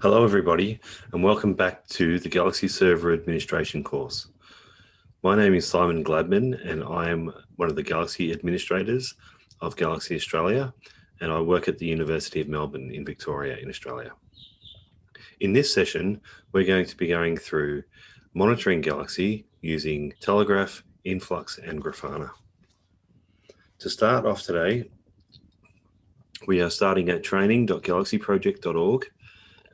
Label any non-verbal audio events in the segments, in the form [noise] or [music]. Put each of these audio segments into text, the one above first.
Hello everybody and welcome back to the Galaxy Server Administration course. My name is Simon Gladman and I am one of the Galaxy administrators of Galaxy Australia and I work at the University of Melbourne in Victoria in Australia. In this session we're going to be going through monitoring Galaxy using Telegraf, Influx and Grafana. To start off today we are starting at training.galaxyproject.org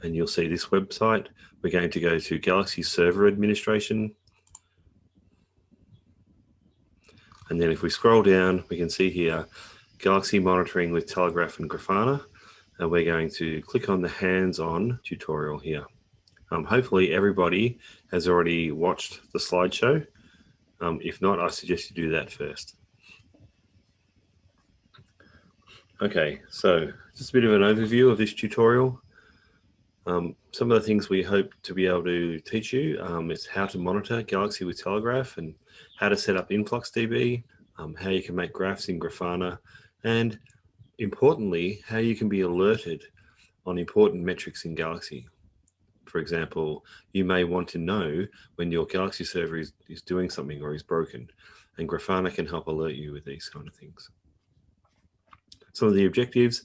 and you'll see this website. We're going to go to Galaxy Server Administration. And then if we scroll down, we can see here Galaxy Monitoring with Telegraf and Grafana. And we're going to click on the hands-on tutorial here. Um, hopefully everybody has already watched the slideshow. Um, if not, I suggest you do that first. Okay, so just a bit of an overview of this tutorial. Um, some of the things we hope to be able to teach you um, is how to monitor Galaxy with Telegraf and how to set up InfluxDB, um, how you can make graphs in Grafana, and importantly, how you can be alerted on important metrics in Galaxy. For example, you may want to know when your Galaxy server is, is doing something or is broken, and Grafana can help alert you with these kind of things. Some of the objectives,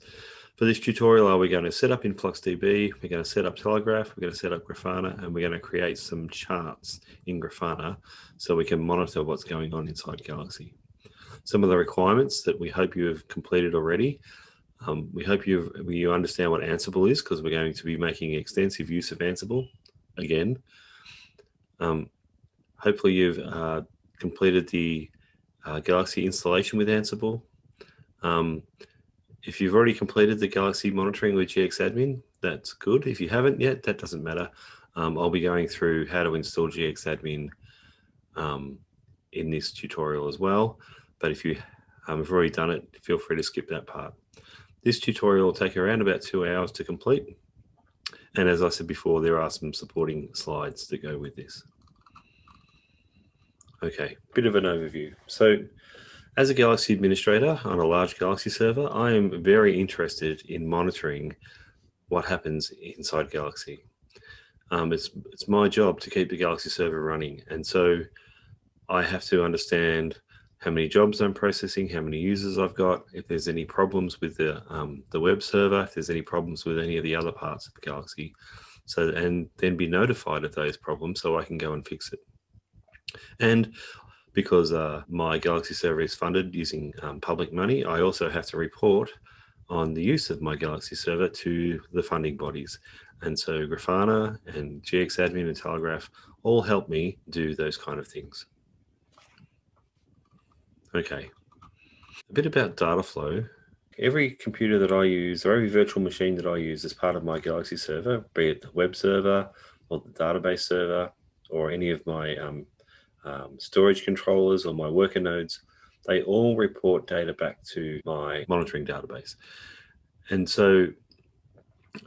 for this tutorial, are we going to set up InfluxDB, we're going to set up Telegraf, we're going to set up Grafana, and we're going to create some charts in Grafana so we can monitor what's going on inside Galaxy. Some of the requirements that we hope you have completed already. Um, we hope you you understand what Ansible is because we're going to be making extensive use of Ansible again. Um, hopefully you've uh, completed the uh, Galaxy installation with Ansible. Um, if you've already completed the Galaxy monitoring with GXAdmin, that's good. If you haven't yet, that doesn't matter. Um, I'll be going through how to install GXAdmin um, in this tutorial as well. But if you um, have already done it, feel free to skip that part. This tutorial will take around about two hours to complete. And as I said before, there are some supporting slides to go with this. Okay, bit of an overview. So as a Galaxy administrator on a large Galaxy server, I am very interested in monitoring what happens inside Galaxy. Um, it's, it's my job to keep the Galaxy server running. And so I have to understand how many jobs I'm processing, how many users I've got, if there's any problems with the, um, the web server, if there's any problems with any of the other parts of Galaxy. So, and then be notified of those problems so I can go and fix it. And because uh, my Galaxy server is funded using um, public money, I also have to report on the use of my Galaxy server to the funding bodies. And so Grafana and GXAdmin and Telegraf all help me do those kind of things. Okay, a bit about data flow. Every computer that I use or every virtual machine that I use as part of my Galaxy server, be it the web server or the database server or any of my um, um, storage controllers or my worker nodes, they all report data back to my monitoring database. And so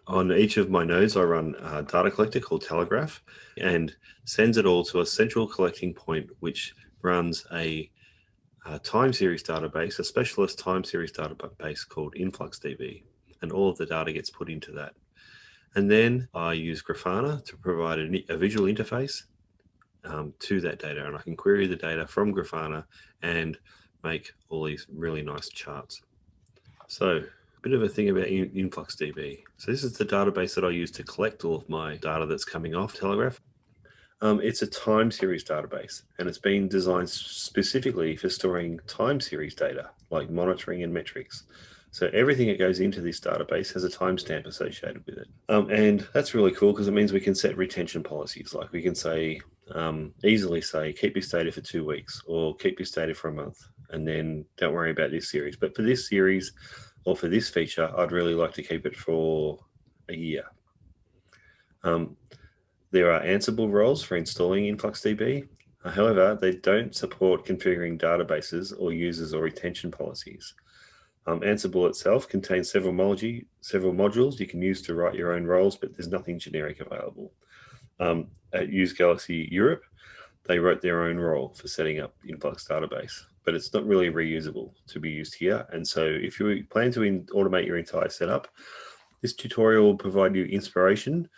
on each of my nodes, I run a data collector called Telegraf and sends it all to a central collecting point, which runs a, a time series database, a specialist time series database called InfluxDB. And all of the data gets put into that. And then I use Grafana to provide a, a visual interface um, to that data and I can query the data from Grafana and make all these really nice charts. So a bit of a thing about InfluxDB. So this is the database that I use to collect all of my data that's coming off Telegraf. Um, it's a time series database and it's been designed specifically for storing time series data like monitoring and metrics. So everything that goes into this database has a timestamp associated with it. Um, and that's really cool because it means we can set retention policies. Like we can say, um, easily say, keep this data for two weeks or keep this data for a month and then don't worry about this series. But for this series or for this feature, I'd really like to keep it for a year. Um, there are Ansible roles for installing InfluxDB. However, they don't support configuring databases or users or retention policies. Um, Ansible itself contains several, several modules you can use to write your own roles, but there's nothing generic available. Um, at Use Galaxy Europe, they wrote their own role for setting up Influx database, but it's not really reusable to be used here. And so if you plan to automate your entire setup, This tutorial will provide you inspiration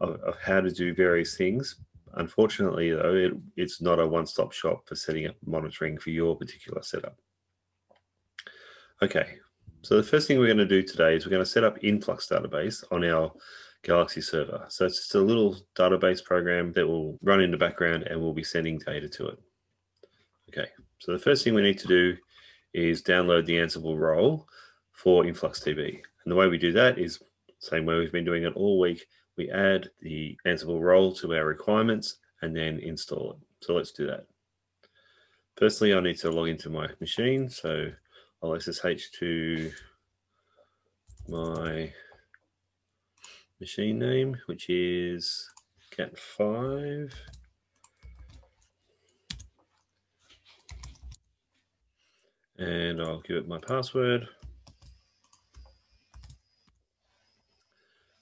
of, of how to do various things. Unfortunately, though, it, it's not a one-stop shop for setting up monitoring for your particular setup. Okay, so the first thing we're going to do today is we're going to set up Influx database on our Galaxy server. So it's just a little database program that will run in the background and we'll be sending data to it. Okay, so the first thing we need to do is download the Ansible role for InfluxDB. And the way we do that is same way we've been doing it all week. We add the Ansible role to our requirements and then install it. So let's do that. Firstly, I need to log into my machine. So I'll SSH to my machine name, which is cat5. And I'll give it my password.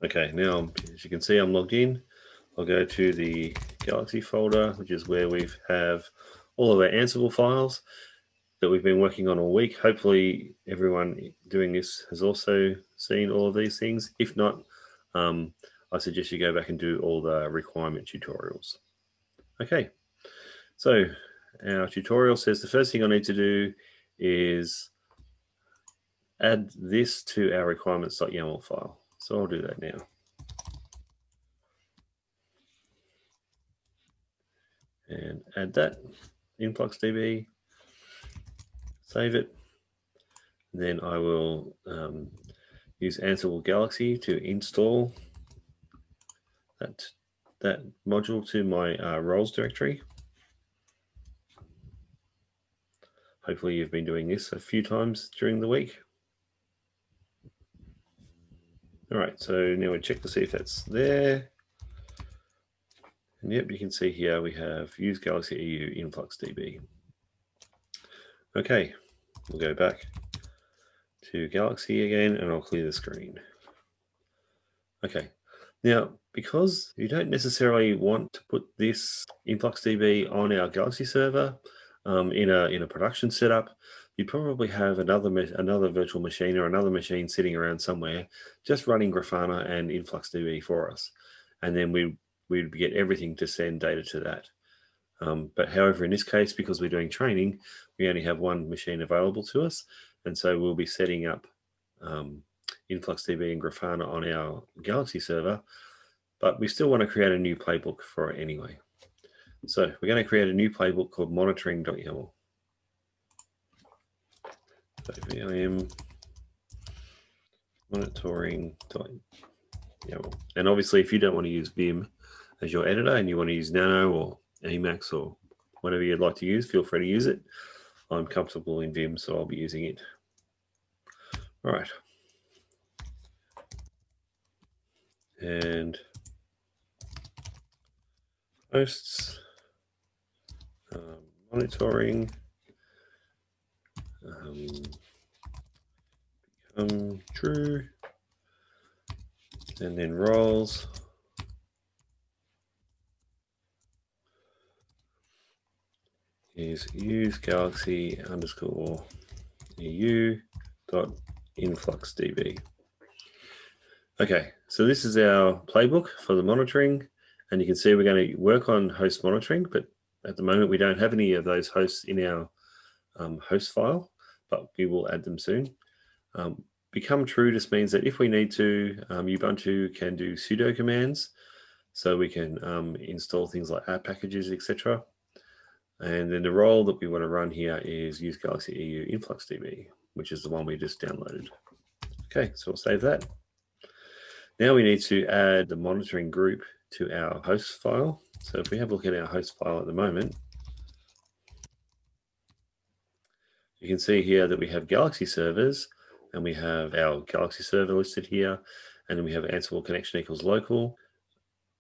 Okay, now as you can see, I'm logged in. I'll go to the Galaxy folder, which is where we have all of our Ansible files that we've been working on all week. Hopefully everyone doing this has also seen all of these things. If not, um, I suggest you go back and do all the requirement tutorials. Okay, so our tutorial says the first thing I need to do is add this to our requirements.yaml file. So I'll do that now. And add that in InfluxDB, save it. Then I will um, use Ansible Galaxy to install that, that module to my uh, roles directory. Hopefully you've been doing this a few times during the week. All right, so now we check to see if that's there. And yep, you can see here we have use Galaxy EU InfluxDB. Okay, we'll go back to Galaxy again and I'll clear the screen. Okay, now because you don't necessarily want to put this InfluxDB on our Galaxy server um, in a in a production setup, you probably have another another virtual machine or another machine sitting around somewhere just running Grafana and InfluxDB for us. And then we, we'd get everything to send data to that. Um, but however, in this case, because we're doing training, we only have one machine available to us. And so we'll be setting up um, InfluxDB and Grafana on our Galaxy server, but we still want to create a new playbook for it anyway. So we're going to create a new playbook called monitoring.yaml. So vim monitoring YAML. And obviously, if you don't want to use Vim as your editor and you want to use Nano or Emacs or whatever you'd like to use, feel free to use it. I'm comfortable in Vim, so I'll be using it. All right. And hosts, um, monitoring, um, become true, and then roles. Is use galaxy underscore eu dot influxdb. Okay, so this is our playbook for the monitoring, and you can see we're going to work on host monitoring, but at the moment we don't have any of those hosts in our um, host file but we will add them soon. Um, become true just means that if we need to, um, Ubuntu can do sudo commands. So we can um, install things like apt packages, etc. And then the role that we want to run here is use Galaxy EU InfluxDB, which is the one we just downloaded. Okay, so we'll save that. Now we need to add the monitoring group to our host file. So if we have a look at our host file at the moment, You can see here that we have Galaxy servers and we have our Galaxy server listed here and then we have Ansible connection equals local.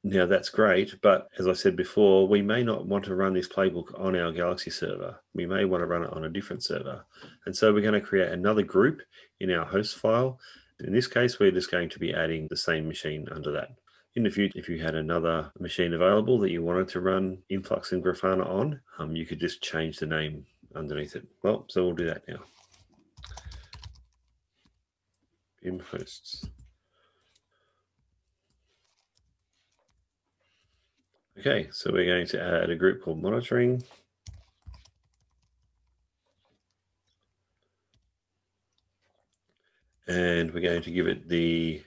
Now that's great, but as I said before, we may not want to run this playbook on our Galaxy server. We may want to run it on a different server. And so we're going to create another group in our host file. In this case, we're just going to be adding the same machine under that. In the future, if you had another machine available that you wanted to run Influx and Grafana on, um, you could just change the name underneath it. Well, so we'll do that now. In hosts Okay, so we're going to add a group called monitoring. And we're going to give it the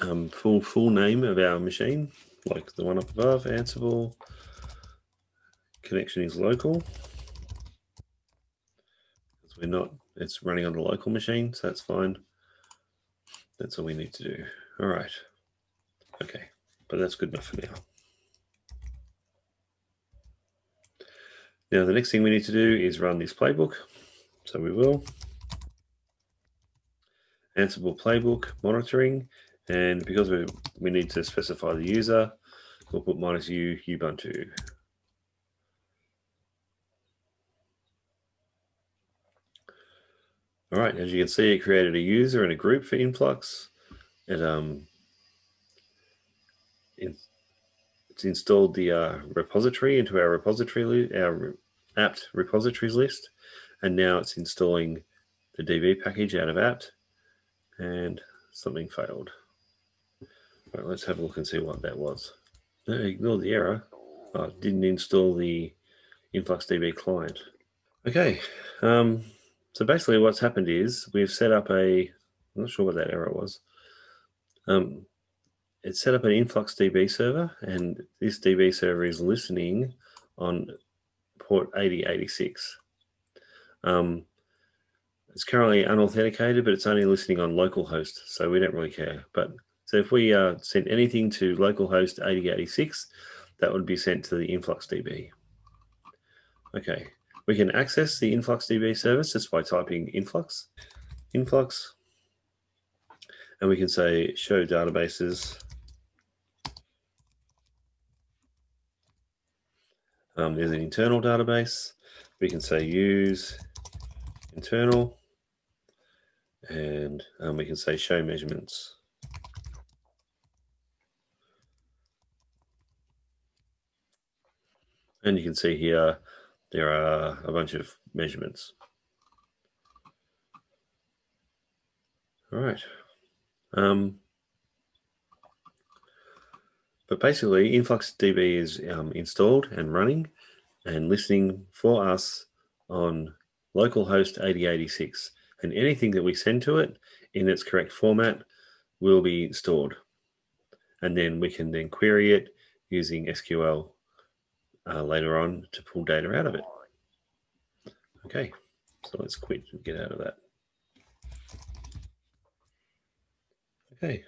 um, full full name of our machine, like the one up above, Ansible. Connection is local. We're not, it's running on a local machine, so that's fine. That's all we need to do. All right. Okay, but that's good enough for now. Now, the next thing we need to do is run this playbook. So we will. Ansible playbook monitoring. And because we, we need to specify the user, we'll put minus u Ubuntu. All right, as you can see, it created a user and a group for Influx. It um, it's installed the uh, repository into our repository, our apt repositories list, and now it's installing the DB package out of apt, and something failed. All right, let's have a look and see what that was. No, ignore the error. Oh, didn't install the InfluxDB client. Okay, um, so basically what's happened is we've set up a, I'm not sure what that error was. Um, it's set up an InfluxDB server and this DB server is listening on port 8086. Um, it's currently unauthenticated, but it's only listening on localhost, so we don't really care. But so if we uh, sent anything to localhost 8086, that would be sent to the InfluxDB. Okay, we can access the InfluxDB service just by typing influx, influx, and we can say show databases. Um, there's an internal database. We can say use internal, and um, we can say show measurements. And you can see here there are a bunch of measurements. All right. Um, but basically, InfluxDB is um, installed and running and listening for us on localhost 8086. And anything that we send to it in its correct format will be stored. And then we can then query it using SQL uh, later on to pull data out of it. Okay, so let's quit and get out of that. Okay,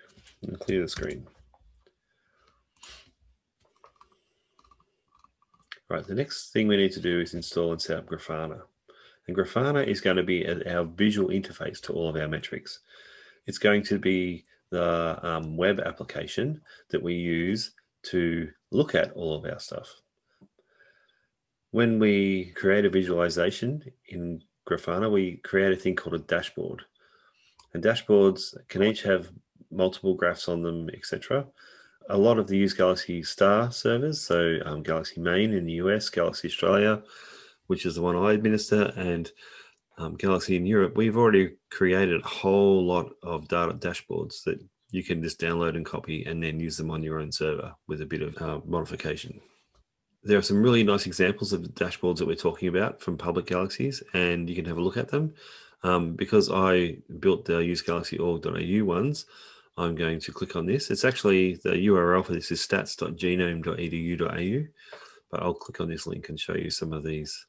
clear the screen. Right, the next thing we need to do is install and set up Grafana. And Grafana is going to be our visual interface to all of our metrics. It's going to be the um, web application that we use to look at all of our stuff when we create a visualization in Grafana, we create a thing called a dashboard. And dashboards can each have multiple graphs on them, etc. A lot of the use Galaxy Star servers, so um, Galaxy Main in the US, Galaxy Australia, which is the one I administer, and um, Galaxy in Europe, we've already created a whole lot of data dashboards that you can just download and copy and then use them on your own server with a bit of uh, modification there are some really nice examples of dashboards that we're talking about from public galaxies, and you can have a look at them. Um, because I built the usegalaxy.org.au ones, I'm going to click on this. It's actually the URL for this is stats.genome.edu.au, but I'll click on this link and show you some of these.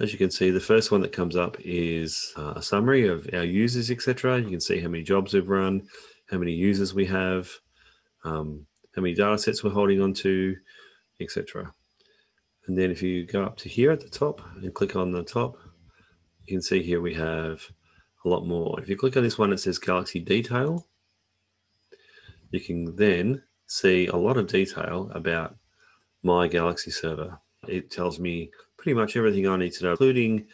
As you can see, the first one that comes up is uh, a summary of our users, etc. You can see how many jobs we've run, how many users we have, um, how many data sets we're holding on to, etc. And then if you go up to here at the top and click on the top, you can see here we have a lot more. If you click on this one, it says Galaxy Detail. You can then see a lot of detail about my Galaxy server. It tells me pretty much everything I need to know, including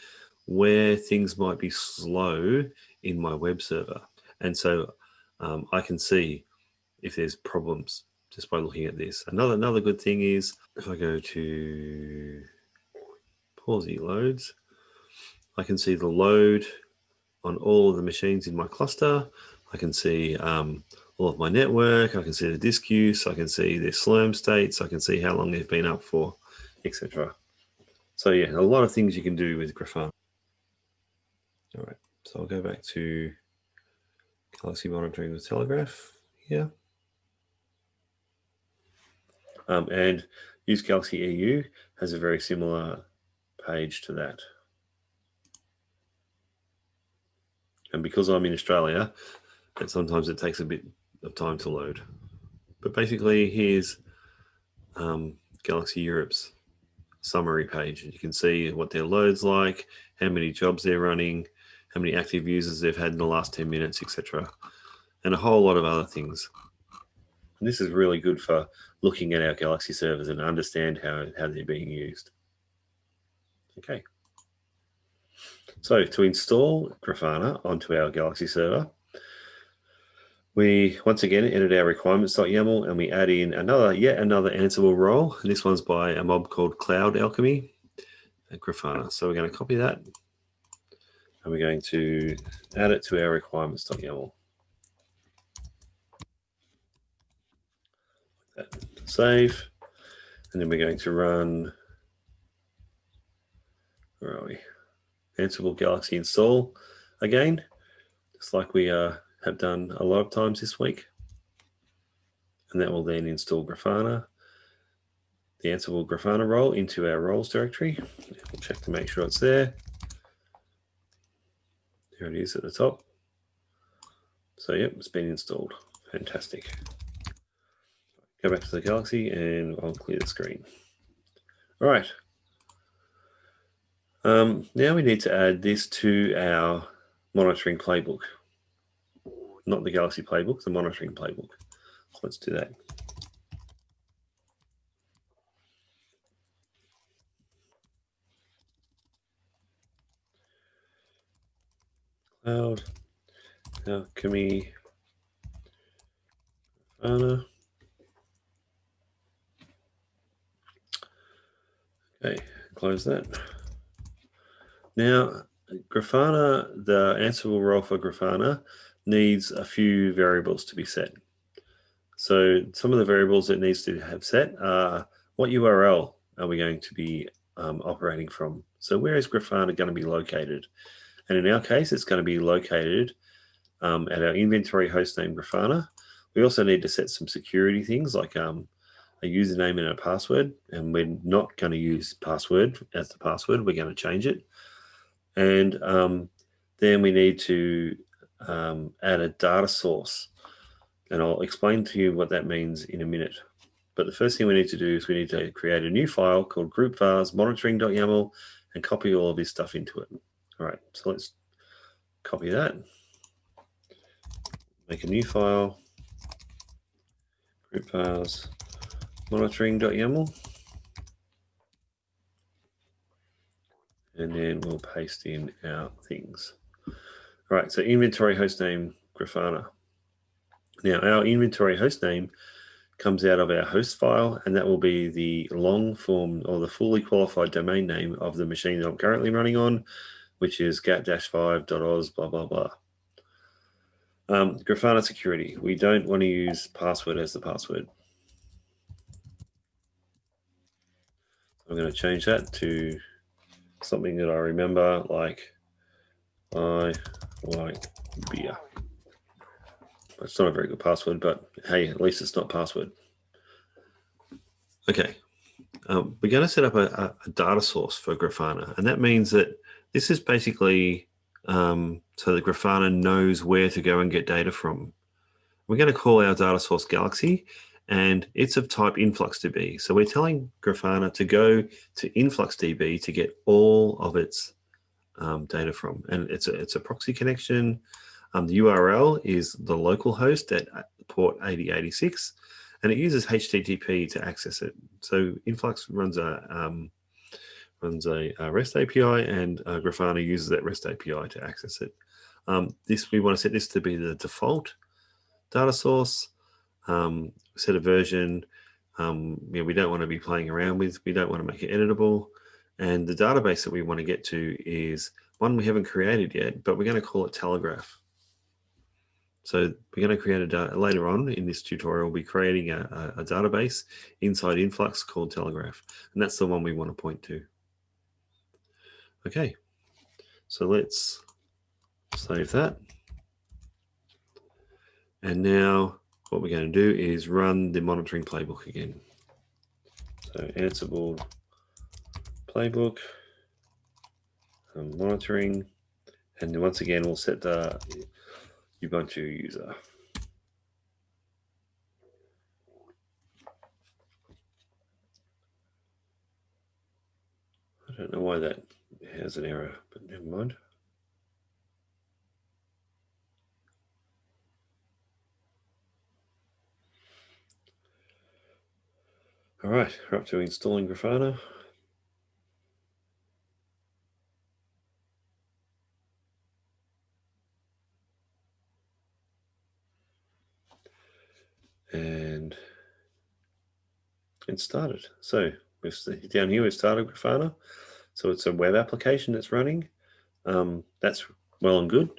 where things might be slow in my web server. And so um, I can see if there's problems just by looking at this. Another another good thing is if I go to Pawsey loads, I can see the load on all of the machines in my cluster. I can see um, all of my network. I can see the disk use. I can see their Slurm states. I can see how long they've been up for, etc. So yeah, a lot of things you can do with Grafana. All right, so I'll go back to Galaxy monitoring with Telegraf here. Um, and Use Galaxy EU has a very similar page to that. And because I'm in Australia, and sometimes it takes a bit of time to load. But basically, here's um, Galaxy Europe's summary page. And You can see what their load's like, how many jobs they're running, how many active users they've had in the last 10 minutes, etc. And a whole lot of other things. And this is really good for looking at our Galaxy servers and understand how, how they're being used. Okay. So to install Grafana onto our Galaxy server, we once again edit our requirements.yaml and we add in another, yet another Ansible role. And this one's by a mob called Cloud Alchemy at Grafana. So we're going to copy that and we're going to add it to our requirements.yaml. Save. And then we're going to run, where are we? Ansible Galaxy install again, just like we uh, have done a lot of times this week. And that will then install Grafana, the Ansible Grafana role into our roles directory. We'll check to make sure it's there. There it is at the top. So yep, it's been installed. Fantastic. Go back to the Galaxy and I'll clear the screen. All right. Um, now we need to add this to our monitoring playbook. Not the Galaxy playbook, the monitoring playbook. So let's do that. Cloud, Alchemy, Grafana. Okay, close that. Now, Grafana, the Ansible role for Grafana needs a few variables to be set. So some of the variables it needs to have set are what URL are we going to be um, operating from? So where is Grafana going to be located? And in our case, it's going to be located um, at our inventory hostname Grafana. We also need to set some security things like um, a username and a password. And we're not going to use password as the password. We're going to change it. And um, then we need to um, add a data source. And I'll explain to you what that means in a minute. But the first thing we need to do is we need to create a new file called groupvars monitoring.yaml and copy all of this stuff into it. All right, so let's copy that. Make a new file, groupvars monitoring.yaml. And then we'll paste in our things. All right, so inventory hostname Grafana. Now our inventory hostname comes out of our host file, and that will be the long form or the fully qualified domain name of the machine that I'm currently running on, which is gat-5.oz, blah, blah, blah. Um, Grafana security. We don't want to use password as the password. I'm going to change that to something that I remember, like I like beer. It's not a very good password, but hey, at least it's not password. Okay, um, we're going to set up a, a, data source for Grafana, and that means that this is basically um, so that Grafana knows where to go and get data from. We're going to call our data source Galaxy, and it's of type InfluxDB. So we're telling Grafana to go to InfluxDB to get all of its um, data from. And it's a, it's a proxy connection. Um, the URL is the local host at port 8086, and it uses HTTP to access it. So Influx runs a um, runs a, a, REST API, and uh, Grafana uses that REST API to access it. Um, this we want to set this to be the default data source um, set a version. Um, you know, we don't want to be playing around with. We don't want to make it editable. And the database that we want to get to is one we haven't created yet, but we're going to call it Telegraf. So we're going to create a later on in this tutorial, we'll be creating a, a, a database inside Influx called Telegraf. And that's the one we want to point to. Okay, so let's save that. And now what we're going to do is run the monitoring playbook again. So Ansible playbook, um, monitoring, and then once again, we'll set the Ubuntu user. I don't know why that has an error, but never mind. All right, we're up to installing Grafana. And it started. So we've down here, we've started Grafana. So it's a web application that's running. Um, that's well and good.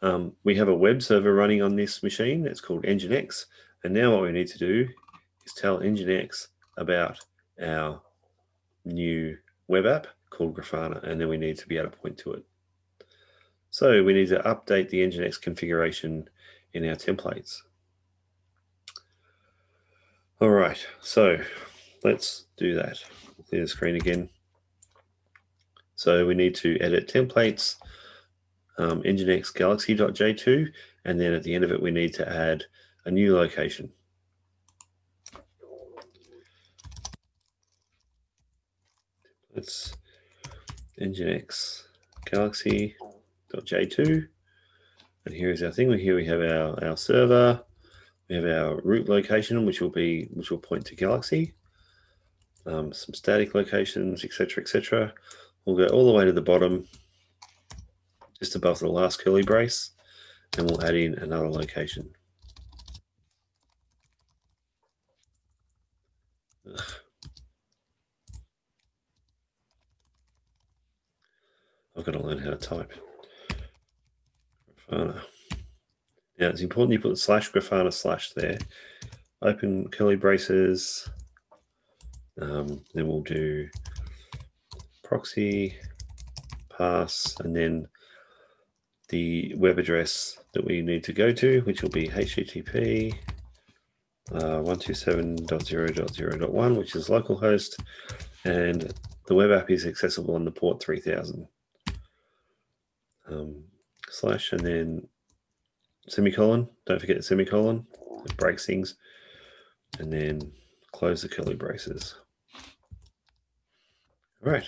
Um, we have a web server running on this machine. It's called Nginx. And now what we need to do is tell Nginx about our new web app called Grafana, and then we need to be able to point to it. So we need to update the Nginx configuration in our templates. All right, so let's do that. Clear the screen again. So we need to edit templates, um, Nginx galaxy.j2, and then at the end of it, we need to add a new location. It's Nginx galaxy.j2. And here is our thing. Here we have our, our server. We have our root location, which will be which will point to Galaxy. Um, some static locations, etc., etc. We'll go all the way to the bottom, just above the last curly brace, and we'll add in another location. I've got to learn how to type. Grafana. Now it's important you put slash Grafana slash there. Open curly braces. Um, then we'll do proxy pass and then the web address that we need to go to, which will be HTTP uh, 127.0.0.1, which is localhost, and the web app is accessible on the port 3000 um, slash and then semicolon. Don't forget the semicolon. It breaks things. And then close the curly braces. All right.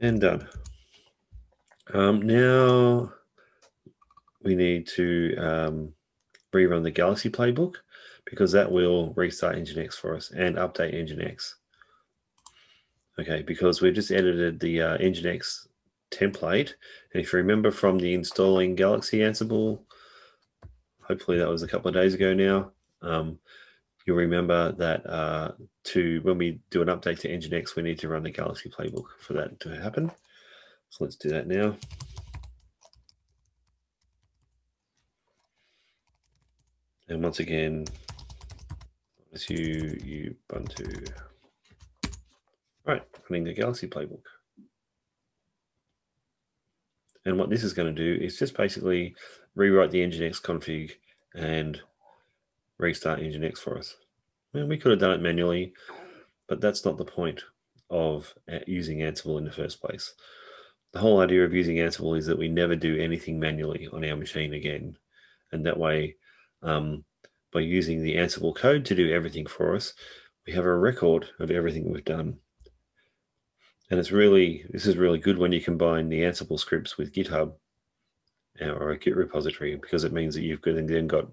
And done. Um, now we need to um, rerun the Galaxy playbook because that will restart Nginx for us and update Nginx. Okay, because we've just edited the uh, Nginx template. And if you remember from the installing Galaxy Ansible, hopefully that was a couple of days ago now, um, you'll remember that uh, to when we do an update to Nginx, we need to run the Galaxy playbook for that to happen. So let's do that now. And once again, as you Ubuntu. Right, running the Galaxy playbook. And what this is going to do is just basically rewrite the Nginx config and restart Nginx for us. And we could have done it manually, but that's not the point of using Ansible in the first place. The whole idea of using Ansible is that we never do anything manually on our machine again. And that way, um, by using the Ansible code to do everything for us, we have a record of everything we've done. And it's really, this is really good when you combine the Ansible scripts with GitHub uh, or a Git repository, because it means that you've then got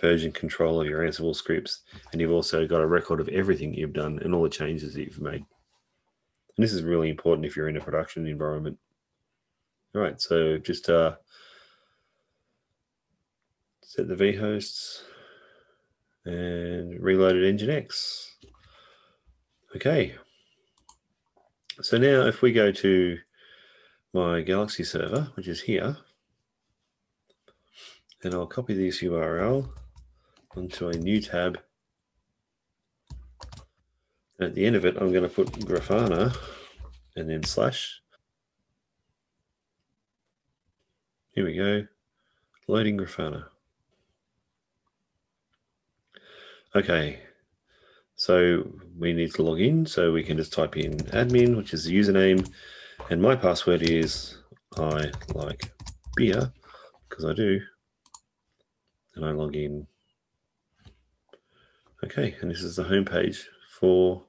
version control of your Ansible scripts, and you've also got a record of everything you've done and all the changes that you've made. And this is really important if you're in a production environment. All right, so just uh, set the vhosts and reloaded Nginx. Okay, so now if we go to my Galaxy server, which is here, And I'll copy this URL onto a new tab. At the end of it, I'm going to put Grafana and then slash. Here we go, loading Grafana. Okay, so we need to log in. So we can just type in admin, which is the username. And my password is I like beer, because I do. And I log in. Okay, and this is the home page for,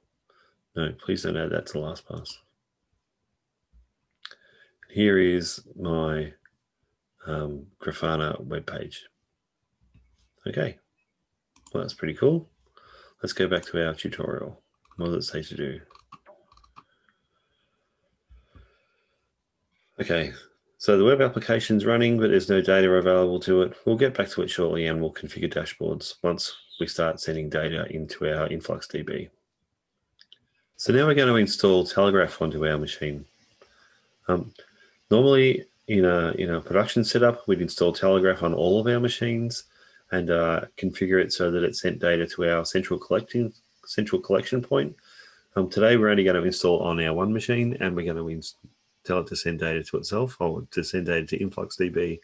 no, please don't add that to LastPass. Here is my um, Grafana web page. Okay, well, that's pretty cool. Let's go back to our tutorial. What does it say to do? Okay, so the web application is running, but there's no data available to it. We'll get back to it shortly and we'll configure dashboards once we start sending data into our InfluxDB. So now we're going to install Telegraf onto our machine. Um, normally in a, in a production setup, we'd install Telegraf on all of our machines and uh, configure it so that it sent data to our central collecting central collection point. Um, today, we're only going to install on our one machine, and we're going to tell it to send data to itself or to send data to InfluxDB,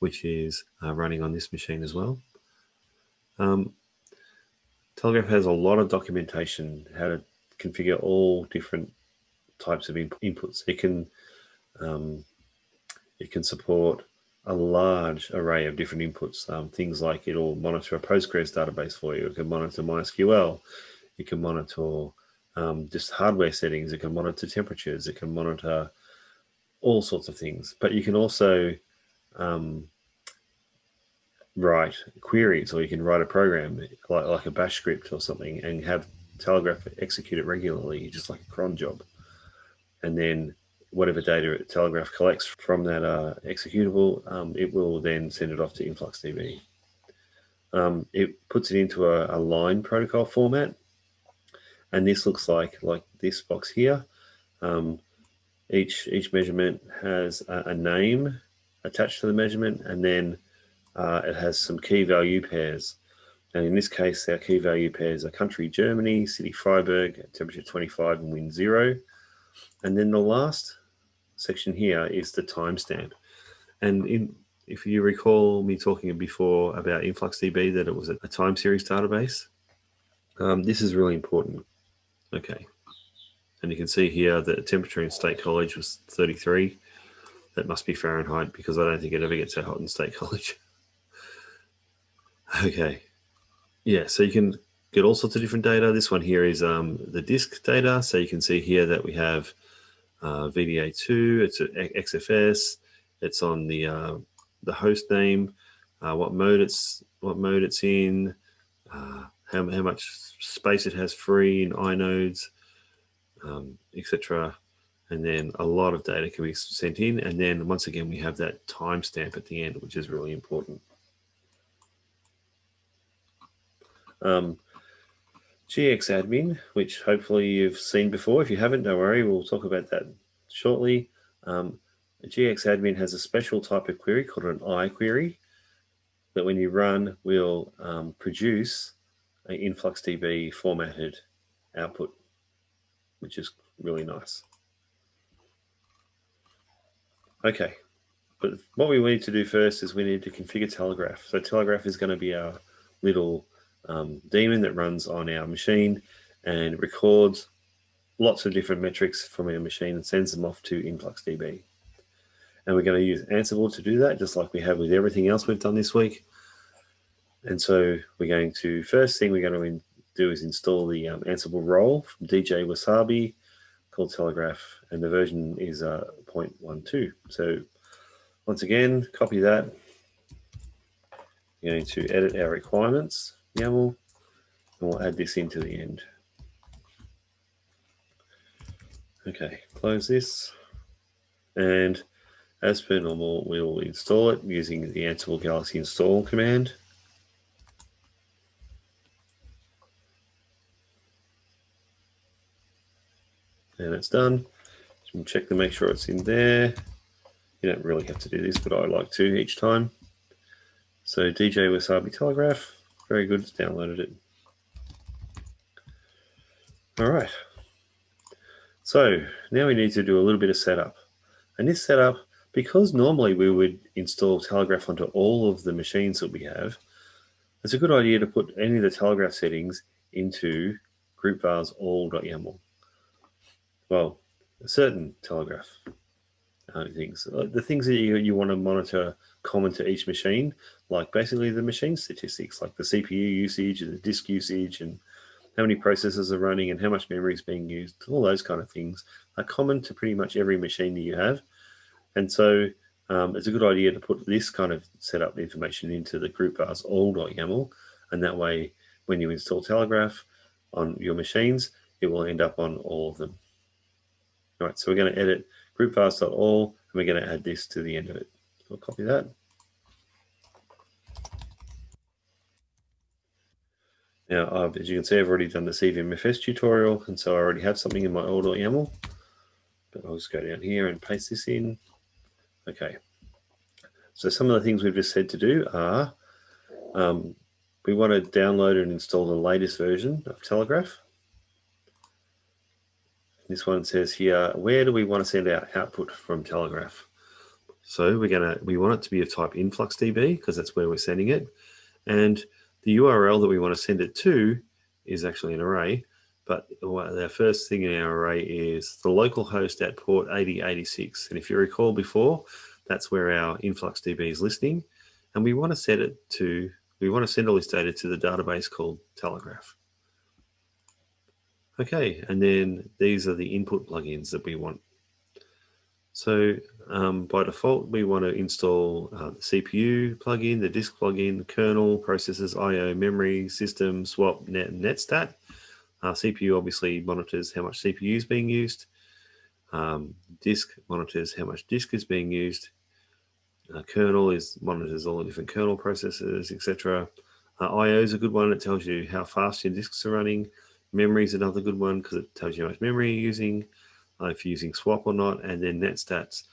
which is uh, running on this machine as well. Um, Telegraf has a lot of documentation how to configure all different types of inputs. It can um, it can support a large array of different inputs. Um, things like it'll monitor a Postgres database for you. It can monitor MySQL. It can monitor um, just hardware settings. It can monitor temperatures. It can monitor all sorts of things. But you can also um, write queries or you can write a program like, like a bash script or something and have Telegraf execute it regularly, just like a cron job. And then whatever data Telegraf collects from that uh, executable, um, it will then send it off to InfluxDB. Um, it puts it into a, a, line protocol format, and this looks like like this box here. Um, each each measurement has a, a, name attached to the measurement, and then uh, it has some key value pairs. And in this case, our key value pairs are country Germany, city Freiburg, temperature 25 and wind zero. And then the last section here is the timestamp. And in, if you recall me talking before about InfluxDB, that it was a, time series database, um, this is really important. Okay. And you can see here that the temperature in State College was 33. That must be Fahrenheit because I don't think it ever gets that hot in State College. [laughs] okay. Yeah, so you can get all sorts of different data. This one here is um, the disk data. So you can see here that we have uh, VDA2, it's an XFS, it's on the uh, the host name, uh, what mode it's what mode it's in, uh, how, how much space it has free in inodes, um, etc. And then a lot of data can be sent in. And then once again, we have that timestamp at the end, which is really important. Um, GXadmin, which hopefully you've seen before. If you haven't, don't worry, we'll talk about that shortly. Um, GXadmin has a special type of query called an I query that when you run will um, produce an InfluxDB formatted output, which is really nice. Okay, but what we need to do first is we need to configure Telegraf. So Telegraf is going to be our little um, daemon that runs on our machine and records lots of different metrics from our machine and sends them off to InfluxDB. And we're going to use Ansible to do that, just like we have with everything else we've done this week. And so we're going to, first thing we're going to do is install the um, Ansible role from DJ Wasabi called Telegraf, and the version is uh, 0.12. So once again, copy that. We're going to edit our requirements. YAML, and we'll add this into the end. Okay, close this. And as per normal, we'll install it using the Ansible Galaxy install command. And it's done. You can check to make sure it's in there. You don't really have to do this, but I like to each time. So DJ Wasabi Telegraf, very good, it's downloaded it. All right. So now we need to do a little bit of setup. And this setup, because normally we would install Telegraf onto all of the machines that we have, it's a good idea to put any of the Telegraf settings into group vars all.yaml. Well, certain Telegraf uh, things. Uh, the things that you, you want to monitor common to each machine, like basically the machine statistics, like the CPU usage and the disk usage and how many processors are running and how much memory is being used, all those kind of things are common to pretty much every machine that you have. And so um, it's a good idea to put this kind of setup information into the group vars all.yaml. And that way, when you install Telegraf on your machines, it will end up on all of them. All right, so we're going to edit groupvars.all, and we're going to add this to the end of it. I'll copy that. Now, as you can see, I've already done the CVMFS tutorial, and so I already have something in my all.yaml. But I'll just go down here and paste this in. Okay. So some of the things we've just said to do are um, we want to download and install the latest version of Telegraf. This one says here, where do we want to send our output from Telegraf? So we're gonna we want it to be of type InfluxDB because that's where we're sending it. And the URL that we want to send it to is actually an array. But our first thing in our array is the local host at port 8086. And if you recall before, that's where our InfluxDB is listening. And we want to set it to, we want to send all this data to the database called Telegraf. Okay, and then these are the input plugins that we want. So um, by default, we want to install uh, the CPU plugin, the disk plugin, kernel, processors, IO, memory, system, swap, net, and netstat. Uh, CPU obviously monitors how much CPU is being used. Um, disk monitors how much disk is being used. Uh, kernel is monitors all the different kernel processes, etc. Uh, IO is a good one. It tells you how fast your disks are running. Memory is another good one because it tells you how much memory you're using, if you're using swap or not, and then NetStats.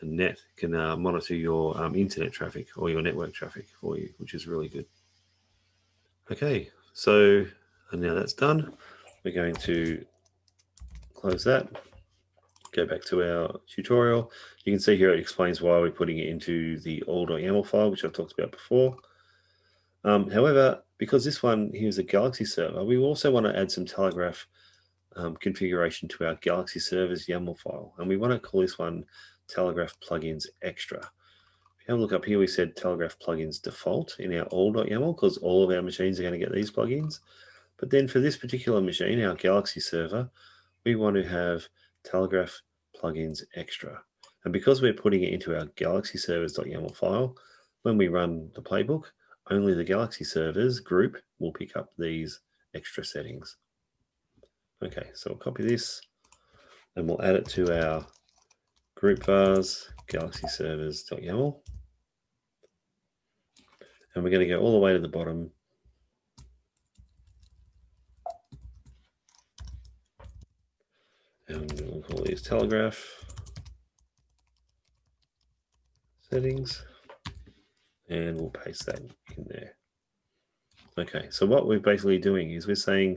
And net can uh, monitor your um, internet traffic or your network traffic for you, which is really good. Okay, so and now that's done. We're going to close that, go back to our tutorial. You can see here it explains why we're putting it into the all.yaml file, which I've talked about before. Um, however, because this one here is a Galaxy server, we also want to add some Telegraf um, configuration to our Galaxy servers YAML file. And we want to call this one Telegraf plugins extra. If you have a look up here, we said Telegraf plugins default in our all.yaml because all of our machines are going to get these plugins. But then for this particular machine, our Galaxy server, we want to have Telegraf plugins extra. And because we're putting it into our Galaxy servers.yaml file, when we run the playbook, only the Galaxy servers group will pick up these extra settings. Okay, so we'll copy this and we'll add it to our group vars galaxy servers.yaml. And we're going to go all the way to the bottom. And we'll call these telegraf settings and we'll paste that in there. Okay, so what we're basically doing is we're saying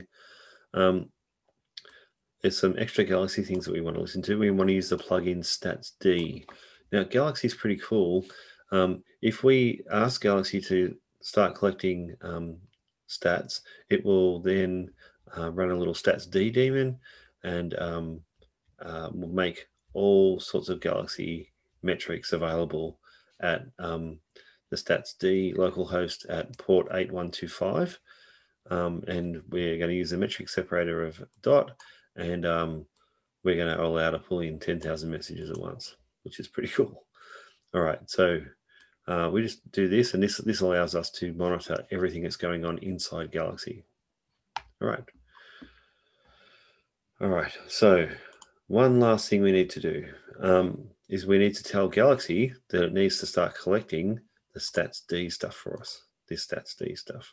um, there's some extra Galaxy things that we want to listen to. We want to use the plugin StatsD. Now, Galaxy is pretty cool. Um, if we ask Galaxy to start collecting um, stats, it will then uh, run a little StatsD daemon and um, uh, will make all sorts of Galaxy metrics available at um, the StatsD localhost at port 8125. Um, and we're going to use the metric separator of dot, and um, we're going to allow to pull in 10,000 messages at once, which is pretty [laughs] cool. All right, so uh, we just do this, and this, this allows us to monitor everything that's going on inside Galaxy. All right. All right, so one last thing we need to do um, is we need to tell Galaxy that it needs to start collecting the StatsD stuff for us, this StatsD stuff.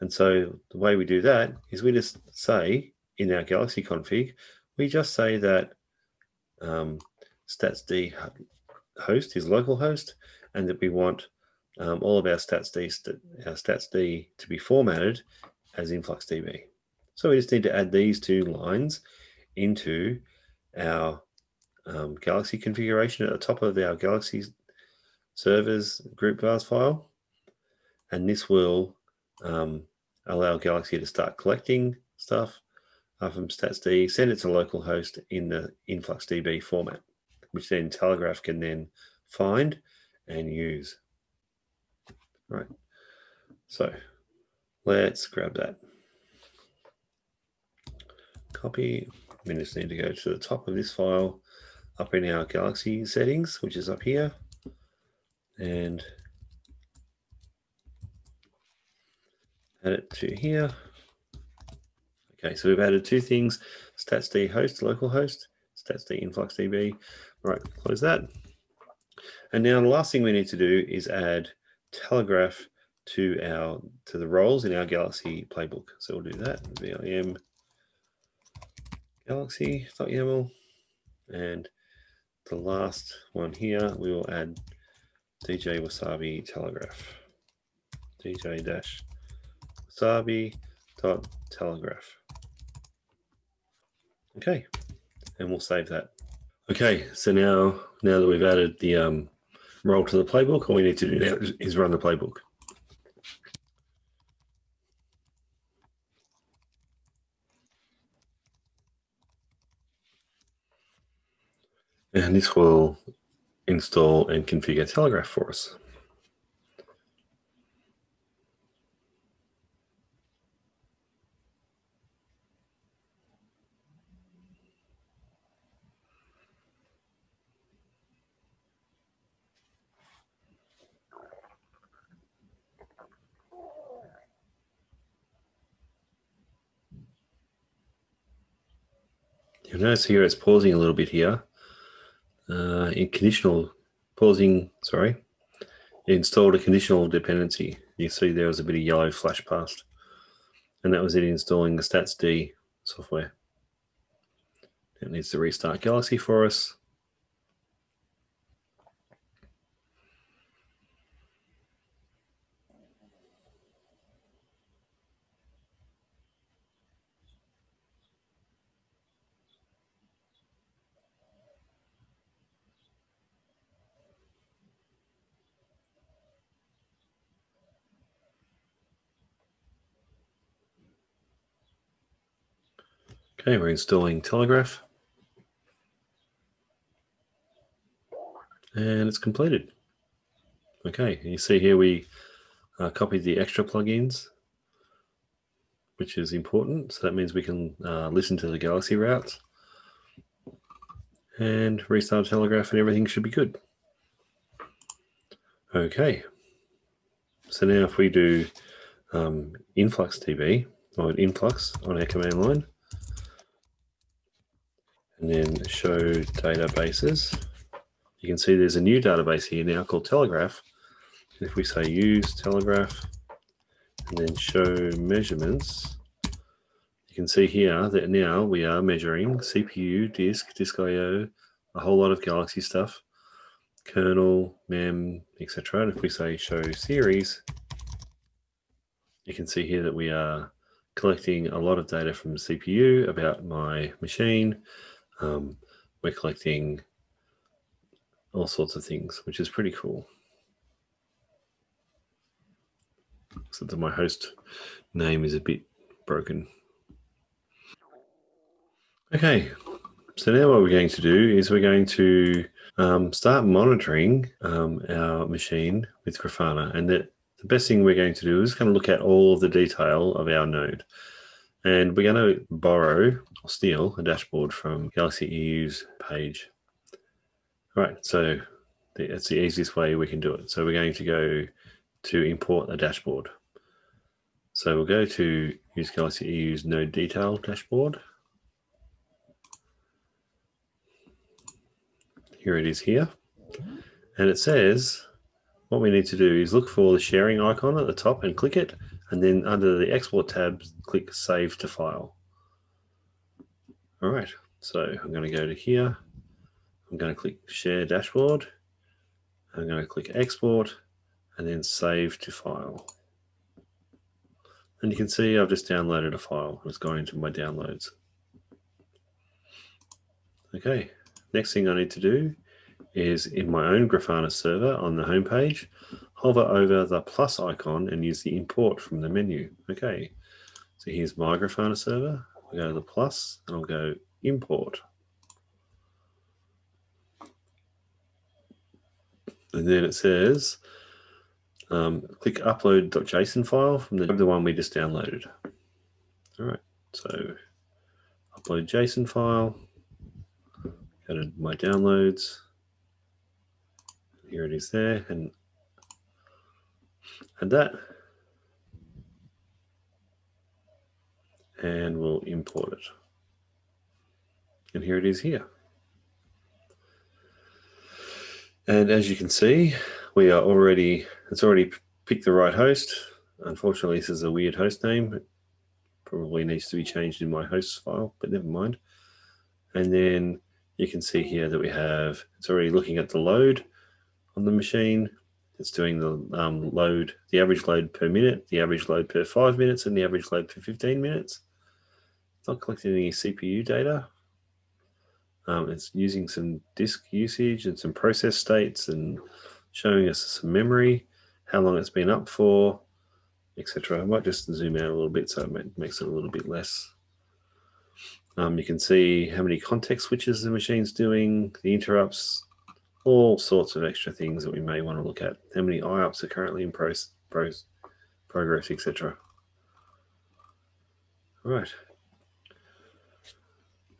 And so the way we do that is we just say in our Galaxy config, we just say that um, StatsD host is localhost and that we want um, all of our stats.d our stats.d to be formatted as InfluxDB. So we just need to add these two lines into our um, Galaxy configuration at the top of our Galaxy servers group vars file. And this will um, allow Galaxy to start collecting stuff from StatsD, send it to localhost in the InfluxDB format, which then Telegraf can then find and use. Right. So let's grab that. Copy. We just need to go to the top of this file up in our Galaxy settings, which is up here. And add it to here. Okay, so we've added two things, statsd host, localhost, statsd influxdb. Right, close that. And now the last thing we need to do is add telegraf to our to the roles in our Galaxy playbook. So we'll do that. VIM galaxy.yaml. And the last one here, we will add DJ Wasabi Telegraf. DJ dash Wasabi dot Telegraf. Okay, and we'll save that. Okay, so now now that we've added the um, role to the playbook, all we need to do now is run the playbook. And this will install and configure Telegraf for us. You'll notice here it's pausing a little bit here uh, in conditional pausing, sorry, installed a conditional dependency. You see there was a bit of yellow flash past. And that was it installing the StatsD software. It needs to restart Galaxy for us. Okay, we're installing Telegraf. And it's completed. Okay, you see here we uh, copied the extra plugins, which is important. So that means we can uh, listen to the Galaxy routes and restart Telegraf and everything should be good. Okay, so now if we do um, InfluxDB or influx on our command line, and then show databases. You can see there's a new database here now called Telegraf. And if we say use Telegraf and then show measurements, you can see here that now we are measuring CPU, disk, disk I.O., a whole lot of Galaxy stuff, kernel, mem, etc. And if we say show series, you can see here that we are collecting a lot of data from CPU about my machine, um, we're collecting all sorts of things, which is pretty cool. Except that my host name is a bit broken. Okay, so now what we're going to do is we're going to um, start monitoring um, our machine with Grafana. And the, the best thing we're going to do is kind of look at all the detail of our node. And we're going to borrow or steal a dashboard from Galaxy EU's page. All right, so it's the easiest way we can do it. So we're going to go to import a dashboard. So we'll go to use Galaxy EU's node detail dashboard. Here it is here. And it says what we need to do is look for the sharing icon at the top and click it and then under the export tab, click save to file. All right, so I'm going to go to here. I'm going to click share dashboard. I'm going to click export and then save to file. And you can see I've just downloaded a file. It's gone into my downloads. Okay, next thing I need to do is in my own Grafana server on the home page, hover over the plus icon and use the import from the menu. Okay, so here's my Grafana server. I'll go to the plus and I'll go import. And then it says, um, click upload.json file from the, the one we just downloaded. All right, so upload JSON file, go to my downloads. Here it is there, and add that. And we'll import it. And here it is here. And as you can see, we are already, it's already picked the right host. Unfortunately, this is a weird host name. It probably needs to be changed in my hosts file, but never mind. And then you can see here that we have, it's already looking at the load on the machine. It's doing the um, load, the average load per minute, the average load per five minutes, and the average load per 15 minutes. It's not collecting any CPU data, um, it's using some disk usage and some process states and showing us some memory, how long it's been up for, etc. I might just zoom out a little bit so it makes it a little bit less. Um, you can see how many context switches the machine's doing, the interrupts, all sorts of extra things that we may want to look at. How many IOPS are currently in pros, progress, etc. Right.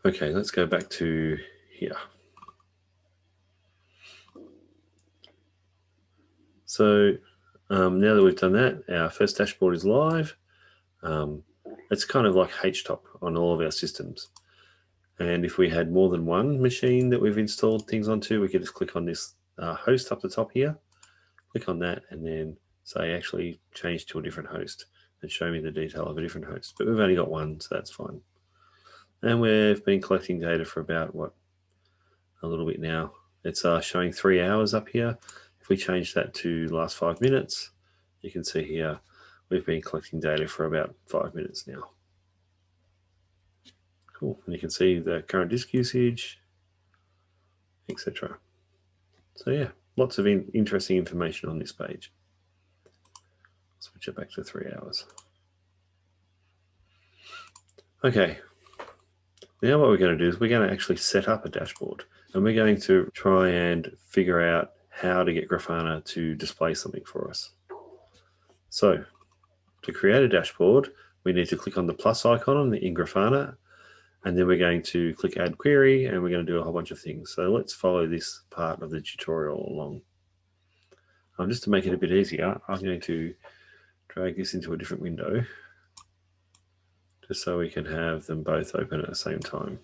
Okay, let's go back to here. So um, now that we've done that, our first dashboard is live. Um, it's kind of like HTOP on all of our systems. And if we had more than one machine that we've installed things onto, we could just click on this uh, host up the top here, click on that, and then say actually change to a different host and show me the detail of a different host. But we've only got one, so that's fine. And we've been collecting data for about, what, a little bit now. It's uh, showing three hours up here. If we change that to last five minutes, you can see here, we've been collecting data for about five minutes now. Cool. And you can see the current disk usage, etc. So yeah, lots of in interesting information on this page. Switch it back to three hours. Okay, now what we're going to do is we're going to actually set up a dashboard and we're going to try and figure out how to get Grafana to display something for us. So to create a dashboard, we need to click on the plus icon on the in Grafana and then we're going to click add query and we're going to do a whole bunch of things. So let's follow this part of the tutorial along. Um, just to make it a bit easier, I'm going to drag this into a different window just so we can have them both open at the same time.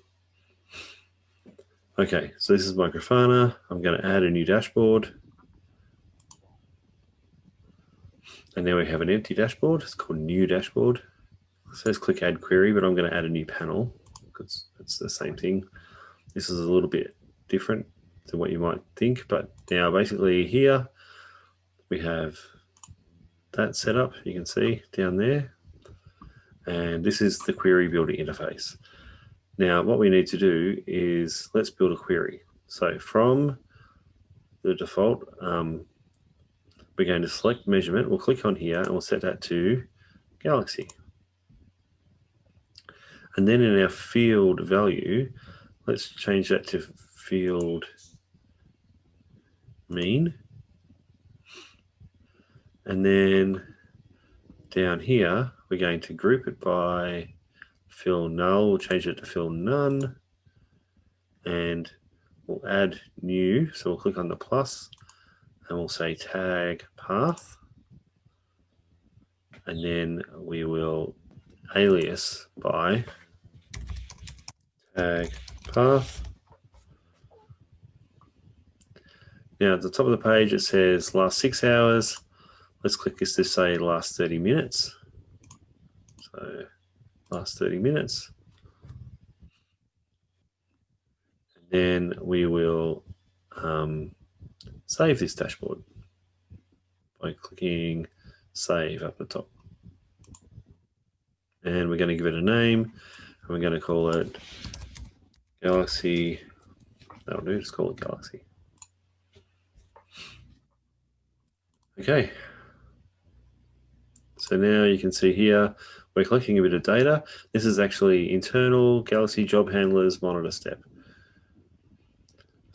Okay, so this is my Grafana. I'm going to add a new dashboard. And now we have an empty dashboard. It's called new dashboard. It says click add query, but I'm going to add a new panel because it's the same thing. This is a little bit different than what you might think, but now basically here we have that set up. You can see down there. And this is the query builder interface. Now, what we need to do is let's build a query. So from the default, um, we're going to select measurement. We'll click on here and we'll set that to Galaxy. And then in our field value, let's change that to field mean. And then down here, we're going to group it by fill null. We'll change it to fill none. And we'll add new. So we'll click on the plus and we'll say tag path. And then we will alias by tag path. Now at the top of the page, it says last six hours. Let's click this to say last 30 minutes. So last 30 minutes. And then we will um, save this dashboard by clicking save up the top. And we're going to give it a name and we're going to call it Galaxy. Oh, That'll do, just call it Galaxy. Okay. So now you can see here, we're collecting a bit of data. This is actually internal Galaxy job handlers monitor step.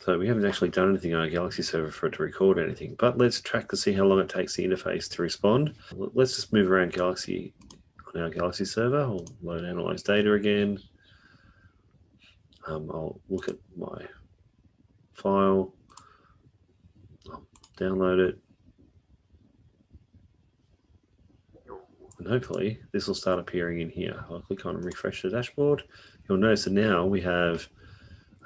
So we haven't actually done anything on our Galaxy server for it to record anything, but let's track to see how long it takes the interface to respond. Let's just move around Galaxy on our Galaxy server. I'll load analyze data again. Um, I'll look at my file, I'll download it. And hopefully this will start appearing in here. I'll click on refresh the dashboard. You'll notice that now we have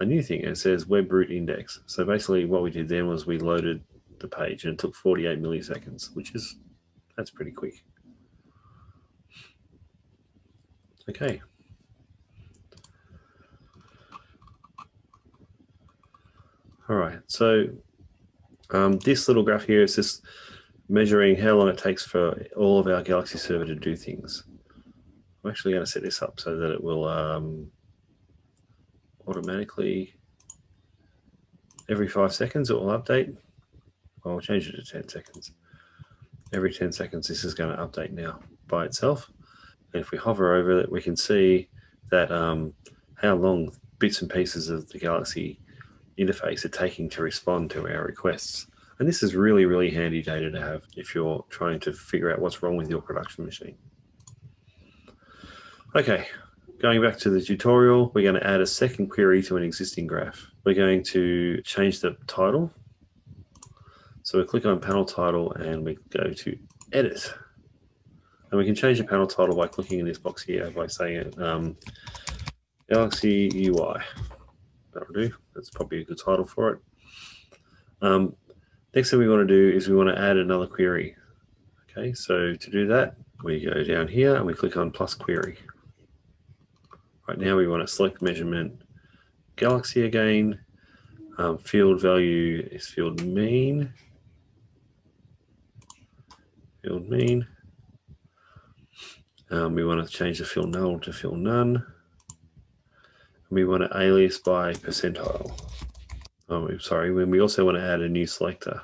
a new thing. It says web root index. So basically what we did then was we loaded the page and it took 48 milliseconds, which is, that's pretty quick. Okay. All right, so um, this little graph here is just measuring how long it takes for all of our Galaxy server to do things. I'm actually going to set this up so that it will um, automatically every five seconds it will update. I'll change it to 10 seconds. Every 10 seconds this is going to update now by itself. And if we hover over it, we can see that um, how long bits and pieces of the Galaxy interface are taking to respond to our requests. And this is really, really handy data to have if you're trying to figure out what's wrong with your production machine. Okay, Going back to the tutorial, we're going to add a second query to an existing graph. We're going to change the title. So we click on panel title and we go to edit. And we can change the panel title by clicking in this box here by saying um, Galaxy UI. That'll do. That's probably a good title for it. Um, next thing we want to do is we want to add another query. Okay, so to do that, we go down here and we click on plus query. Right now we want to select measurement galaxy again. Um, field value is field mean. Field mean. Um, we want to change the field null to field none. We want to alias by percentile. Oh, sorry, when we also want to add a new selector.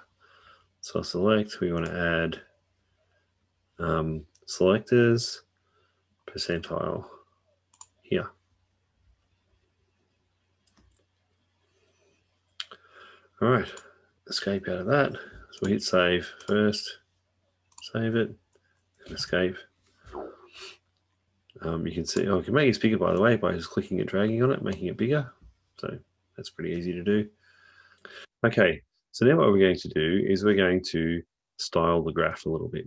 So select, we want to add um, selectors, percentile here. All right, escape out of that. So we hit save first, save it, and escape. Um, you can see, oh, I can make it bigger by the way by just clicking and dragging on it, making it bigger. So that's pretty easy to do. Okay, so now what we're going to do is we're going to style the graph a little bit.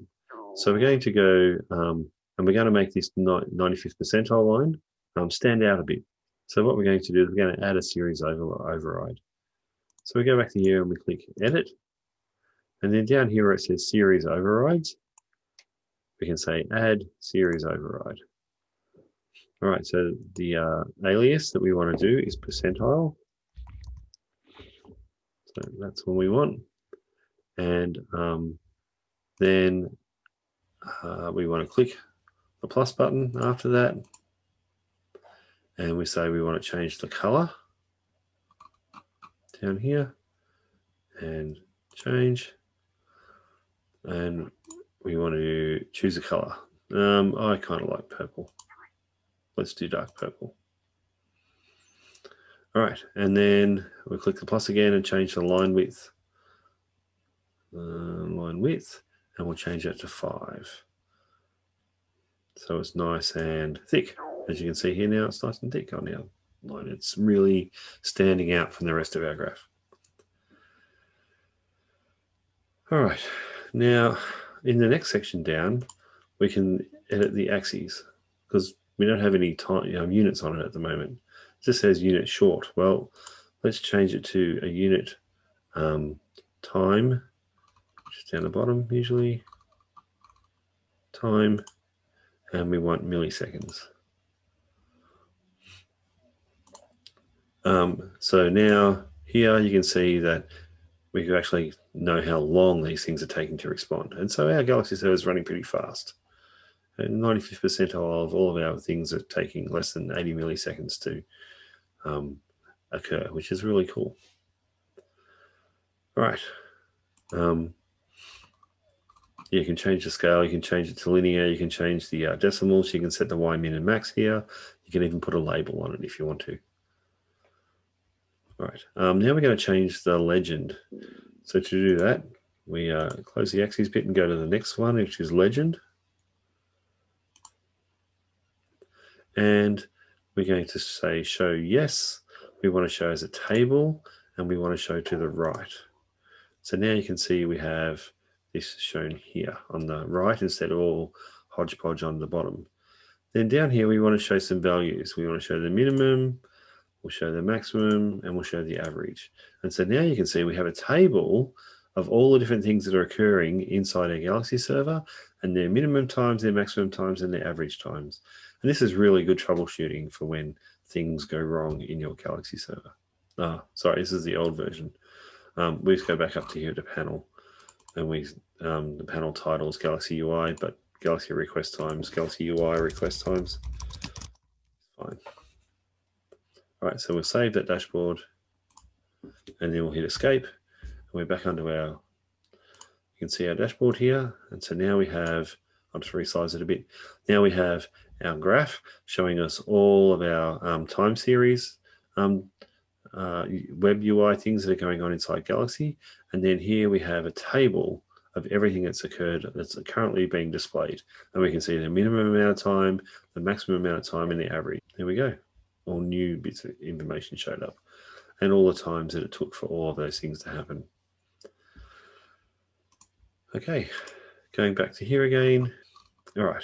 So we're going to go, um, and we're going to make this 95th percentile line um, stand out a bit. So what we're going to do is we're going to add a series over, override. So we go back to here and we click edit. And then down here where it says series overrides, we can say add series override. All right, so the uh, alias that we want to do is percentile. So that's what we want. And um, then uh, we want to click the plus button after that and we say we want to change the color down here and change and we want to choose a color um, I kind of like purple let's do dark purple all right and then we click the plus again and change the line width uh, line width and we'll change that to five so it's nice and thick as you can see here now, it's nice and thick on our line. It's really standing out from the rest of our graph. All right, now in the next section down, we can edit the axes because we don't have any time, units on it at the moment. It just says unit short. Well, let's change it to a unit um, time, just down the bottom usually, time, and we want milliseconds. Um, so now here you can see that we can actually know how long these things are taking to respond. And so our Galaxy server is running pretty fast. And 95th percentile of all of our things are taking less than 80 milliseconds to um, occur, which is really cool. All right. Um, you can change the scale, you can change it to linear, you can change the uh, decimals, you can set the Y min and max here. You can even put a label on it if you want to. All right, um, now we're going to change the legend. So to do that, we uh, close the axes bit and go to the next one, which is legend. And we're going to say show yes. We want to show as a table and we want to show to the right. So now you can see we have this shown here on the right instead of all hodgepodge on the bottom. Then down here, we want to show some values. We want to show the minimum, we'll show the maximum, and we'll show the average. And so now you can see we have a table of all the different things that are occurring inside our Galaxy server and their minimum times, their maximum times, and their average times. And this is really good troubleshooting for when things go wrong in your Galaxy server. Ah, sorry, this is the old version. Um, we just go back up to here to panel and we um, the panel title is Galaxy UI, but Galaxy request times, Galaxy UI request times. Fine. All right, so we'll save that dashboard and then we'll hit escape. And we're back under our, you can see our dashboard here. And so now we have, I'll just resize it a bit. Now we have our graph showing us all of our um, time series um, uh, web UI things that are going on inside Galaxy. And then here we have a table of everything that's occurred that's currently being displayed. And we can see the minimum amount of time, the maximum amount of time, and the average. There we go. All new bits of information showed up and all the times that it took for all of those things to happen. Okay, going back to here again. All right,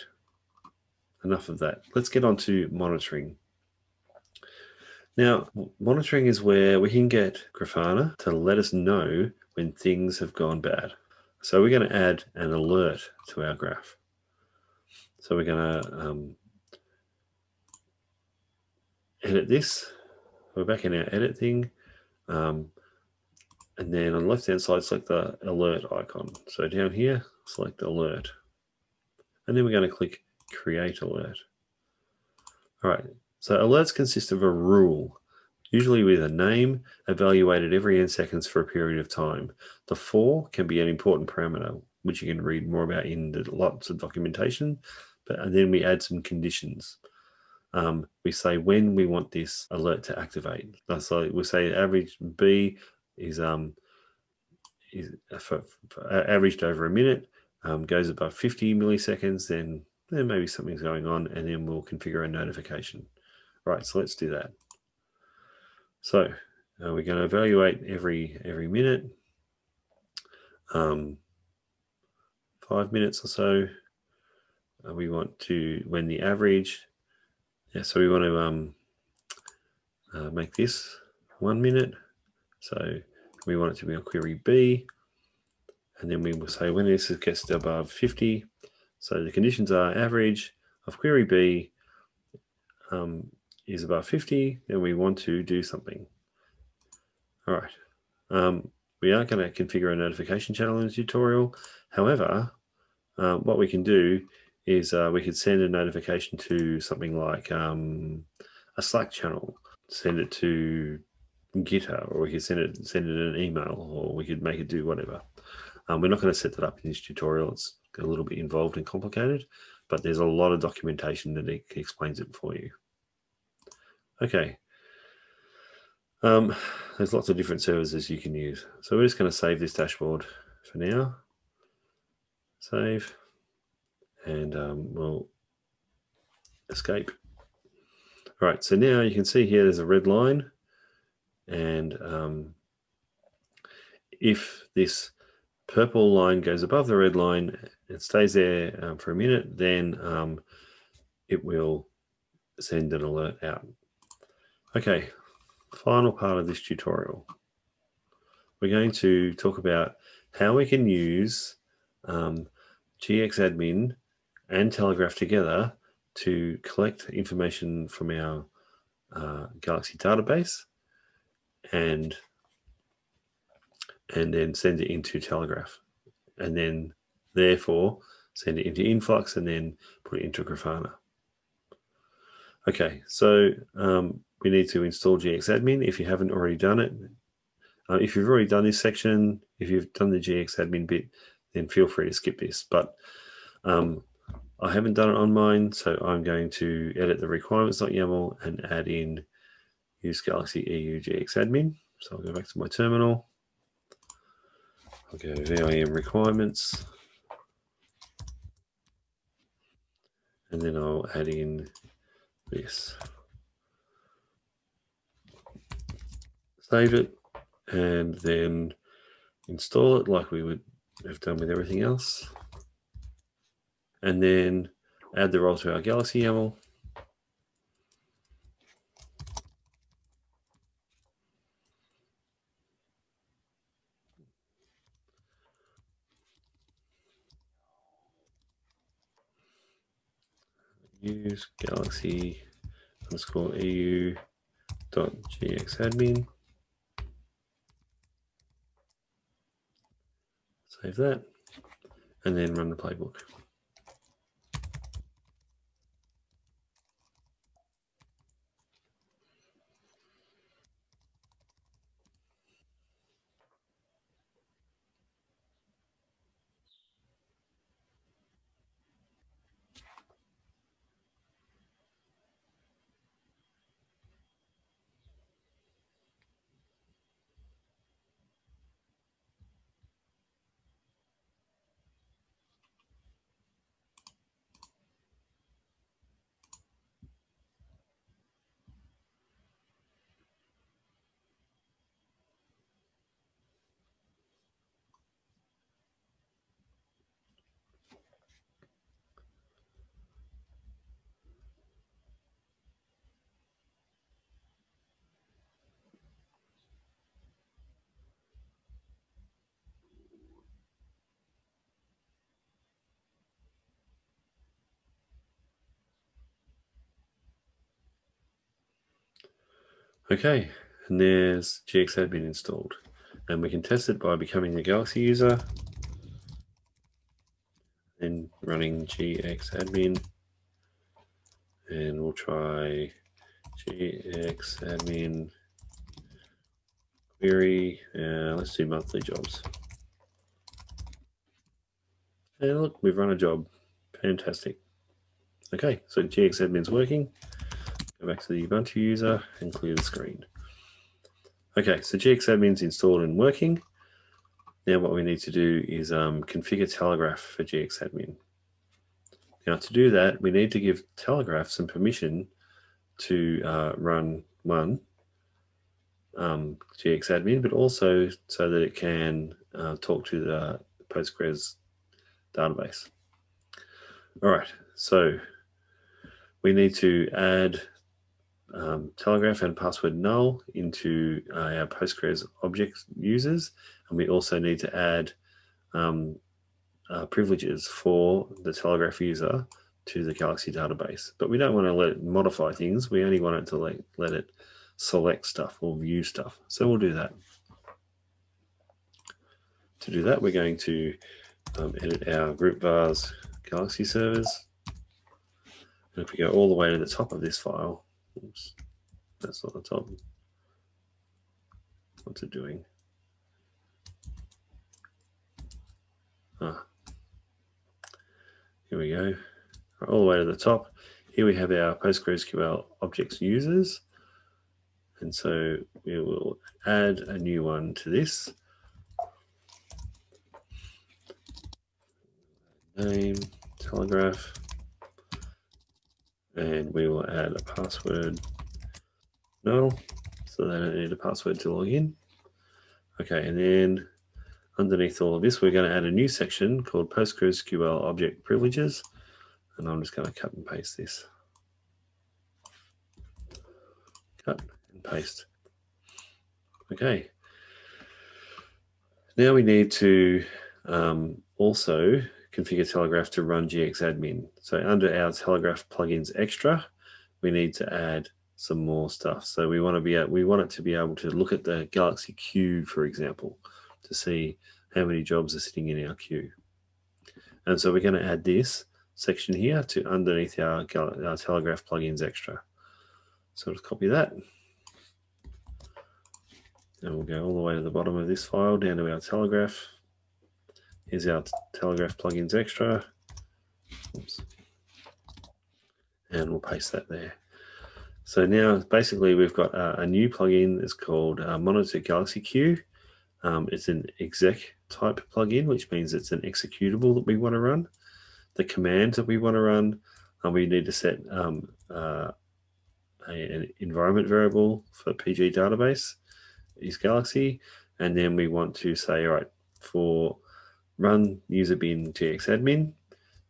enough of that. Let's get on to monitoring. Now, monitoring is where we can get Grafana to let us know when things have gone bad. So we're going to add an alert to our graph. So we're going to um, edit this. We're back in our edit thing. Um, and then on the left hand side, select the alert icon. So down here, select alert. And then we're going to click create alert. All right, so alerts consist of a rule, usually with a name, evaluated every n seconds for a period of time. The for can be an important parameter, which you can read more about in the lots of documentation. But and then we add some conditions. Um, we say when we want this alert to activate. So we'll say average B is um, is for, for averaged over a minute, um, goes above 50 milliseconds, then then maybe something's going on, and then we'll configure a notification. Right, so let's do that. So uh, we're going to evaluate every every minute, um, five minutes or so. Uh, we want to when the average. Yeah, so we want to um, uh, make this one minute. So we want it to be on query B, and then we will say when this gets above 50. So the conditions are average of query B um, is above 50, then we want to do something. All right. Um, we are going to configure a notification channel in the tutorial. However, um, what we can do is uh, we could send a notification to something like um, a Slack channel, send it to GitHub, or we could send it send it an email, or we could make it do whatever. Um, we're not going to set that up in this tutorial. It's a little bit involved and complicated, but there's a lot of documentation that explains it for you. Okay. Um, there's lots of different services you can use. So we're just going to save this dashboard for now. Save. And um, we'll escape. All right, so now you can see here there's a red line. And um, if this purple line goes above the red line and stays there um, for a minute, then um, it will send an alert out. Okay, final part of this tutorial. We're going to talk about how we can use um, GXAdmin and Telegraf together to collect information from our uh, Galaxy database and and then send it into Telegraf. And then therefore send it into Influx and then put it into Grafana. Okay, so um, we need to install GXadmin if you haven't already done it. Uh, if you've already done this section, if you've done the GXadmin bit, then feel free to skip this. But um, I haven't done it on mine, so I'm going to edit the requirements.yaml and add in use Galaxy EU GXadmin. So I'll go back to my terminal. I'll go VIM requirements. And then I'll add in this. Save it and then install it like we would have done with everything else. And then add the role to our Galaxy YAML. Use galaxy underscore eu dot gxadmin. Save that and then run the playbook. Okay, and there's GXadmin installed. And we can test it by becoming a Galaxy user and running GXadmin. And we'll try GXadmin query. Uh, let's do monthly jobs. And look, we've run a job. Fantastic. Okay, so GXadmin's working. Go back to the Ubuntu user and clear the screen. Okay, so GXadmin's installed and working. Now what we need to do is um, configure Telegraf for GXadmin. Now to do that, we need to give Telegraf some permission to uh, run one um, GXadmin, but also so that it can uh, talk to the Postgres database. All right, so we need to add um, Telegraf and password null into uh, our Postgres object users. And we also need to add um, uh, privileges for the Telegraf user to the Galaxy database. But we don't want to let it modify things. We only want it to let, let it select stuff or view stuff. So we'll do that. To do that, we're going to um, edit our group vars Galaxy servers. And if we go all the way to the top of this file, Oops, that's not the top. What's it doing? Ah, here we go. All the way to the top. Here we have our PostgreSQL objects users. And so we will add a new one to this. Name, telegraf and we will add a password null so they don't need a password to log in. Okay, and then underneath all of this, we're going to add a new section called PostgreSQL Object Privileges, and I'm just going to cut and paste this. Cut and paste. Okay. Now we need to um, also configure Telegraf to run GXadmin. So under our Telegraf plugins extra, we need to add some more stuff. So we want to be we want it to be able to look at the Galaxy queue, for example. to see how many jobs are sitting in our queue. And so we're going to add this section here to underneath our, our Telegraf plugins extra. So let's copy that. And we'll go all the way to the bottom of this file down to our Telegraf. Here's our Telegraf plugins extra. Oops. And we'll paste that there. So now basically we've got a, a new plugin that's called uh, Monitor Galaxy Queue. Um, it's an exec type plugin, which means it's an executable that we want to run. The commands that we want to run, and we need to set um, uh, a, an environment variable for PG database is Galaxy. And then we want to say, all right, for run user bin gxadmin,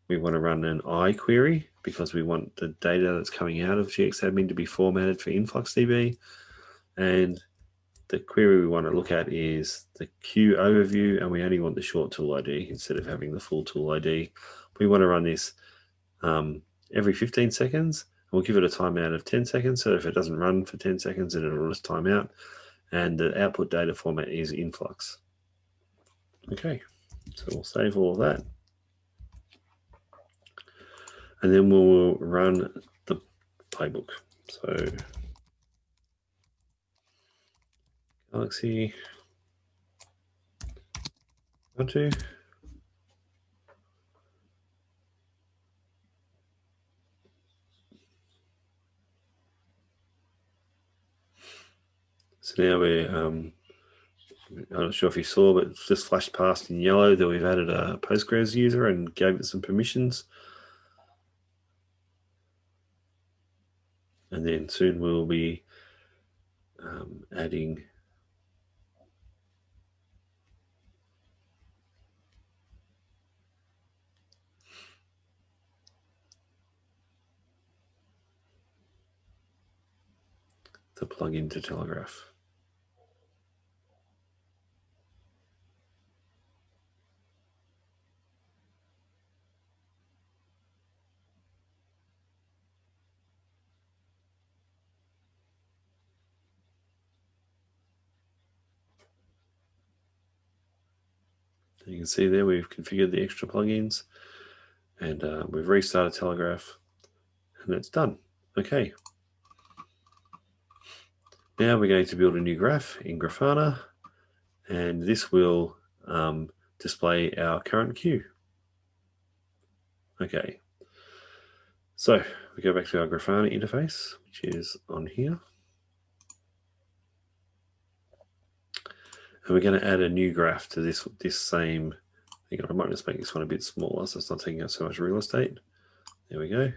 we want to run an iquery because we want the data that's coming out of gxadmin to be formatted for InfluxDB. And the query we want to look at is the queue overview, and we only want the short tool ID instead of having the full tool ID. We want to run this um, every 15 seconds. We'll give it a timeout of 10 seconds. So if it doesn't run for 10 seconds, then it'll just time out. And the output data format is influx. Okay, so we'll save all that and then we'll run the playbook. So Galaxy two. So now we're, um, I'm not sure if you saw, but just flashed past in yellow that we've added a Postgres user and gave it some permissions. and then soon we'll be um, adding the plugin to Telegraf. You can see there we've configured the extra plugins and uh, we've restarted Telegraf and it's done. Okay. Now we're going to build a new graph in Grafana and this will um, display our current queue. Okay. So we go back to our Grafana interface, which is on here. And we're going to add a new graph to this this same thing. I might just make this one a bit smaller so it's not taking up so much real estate. There we go.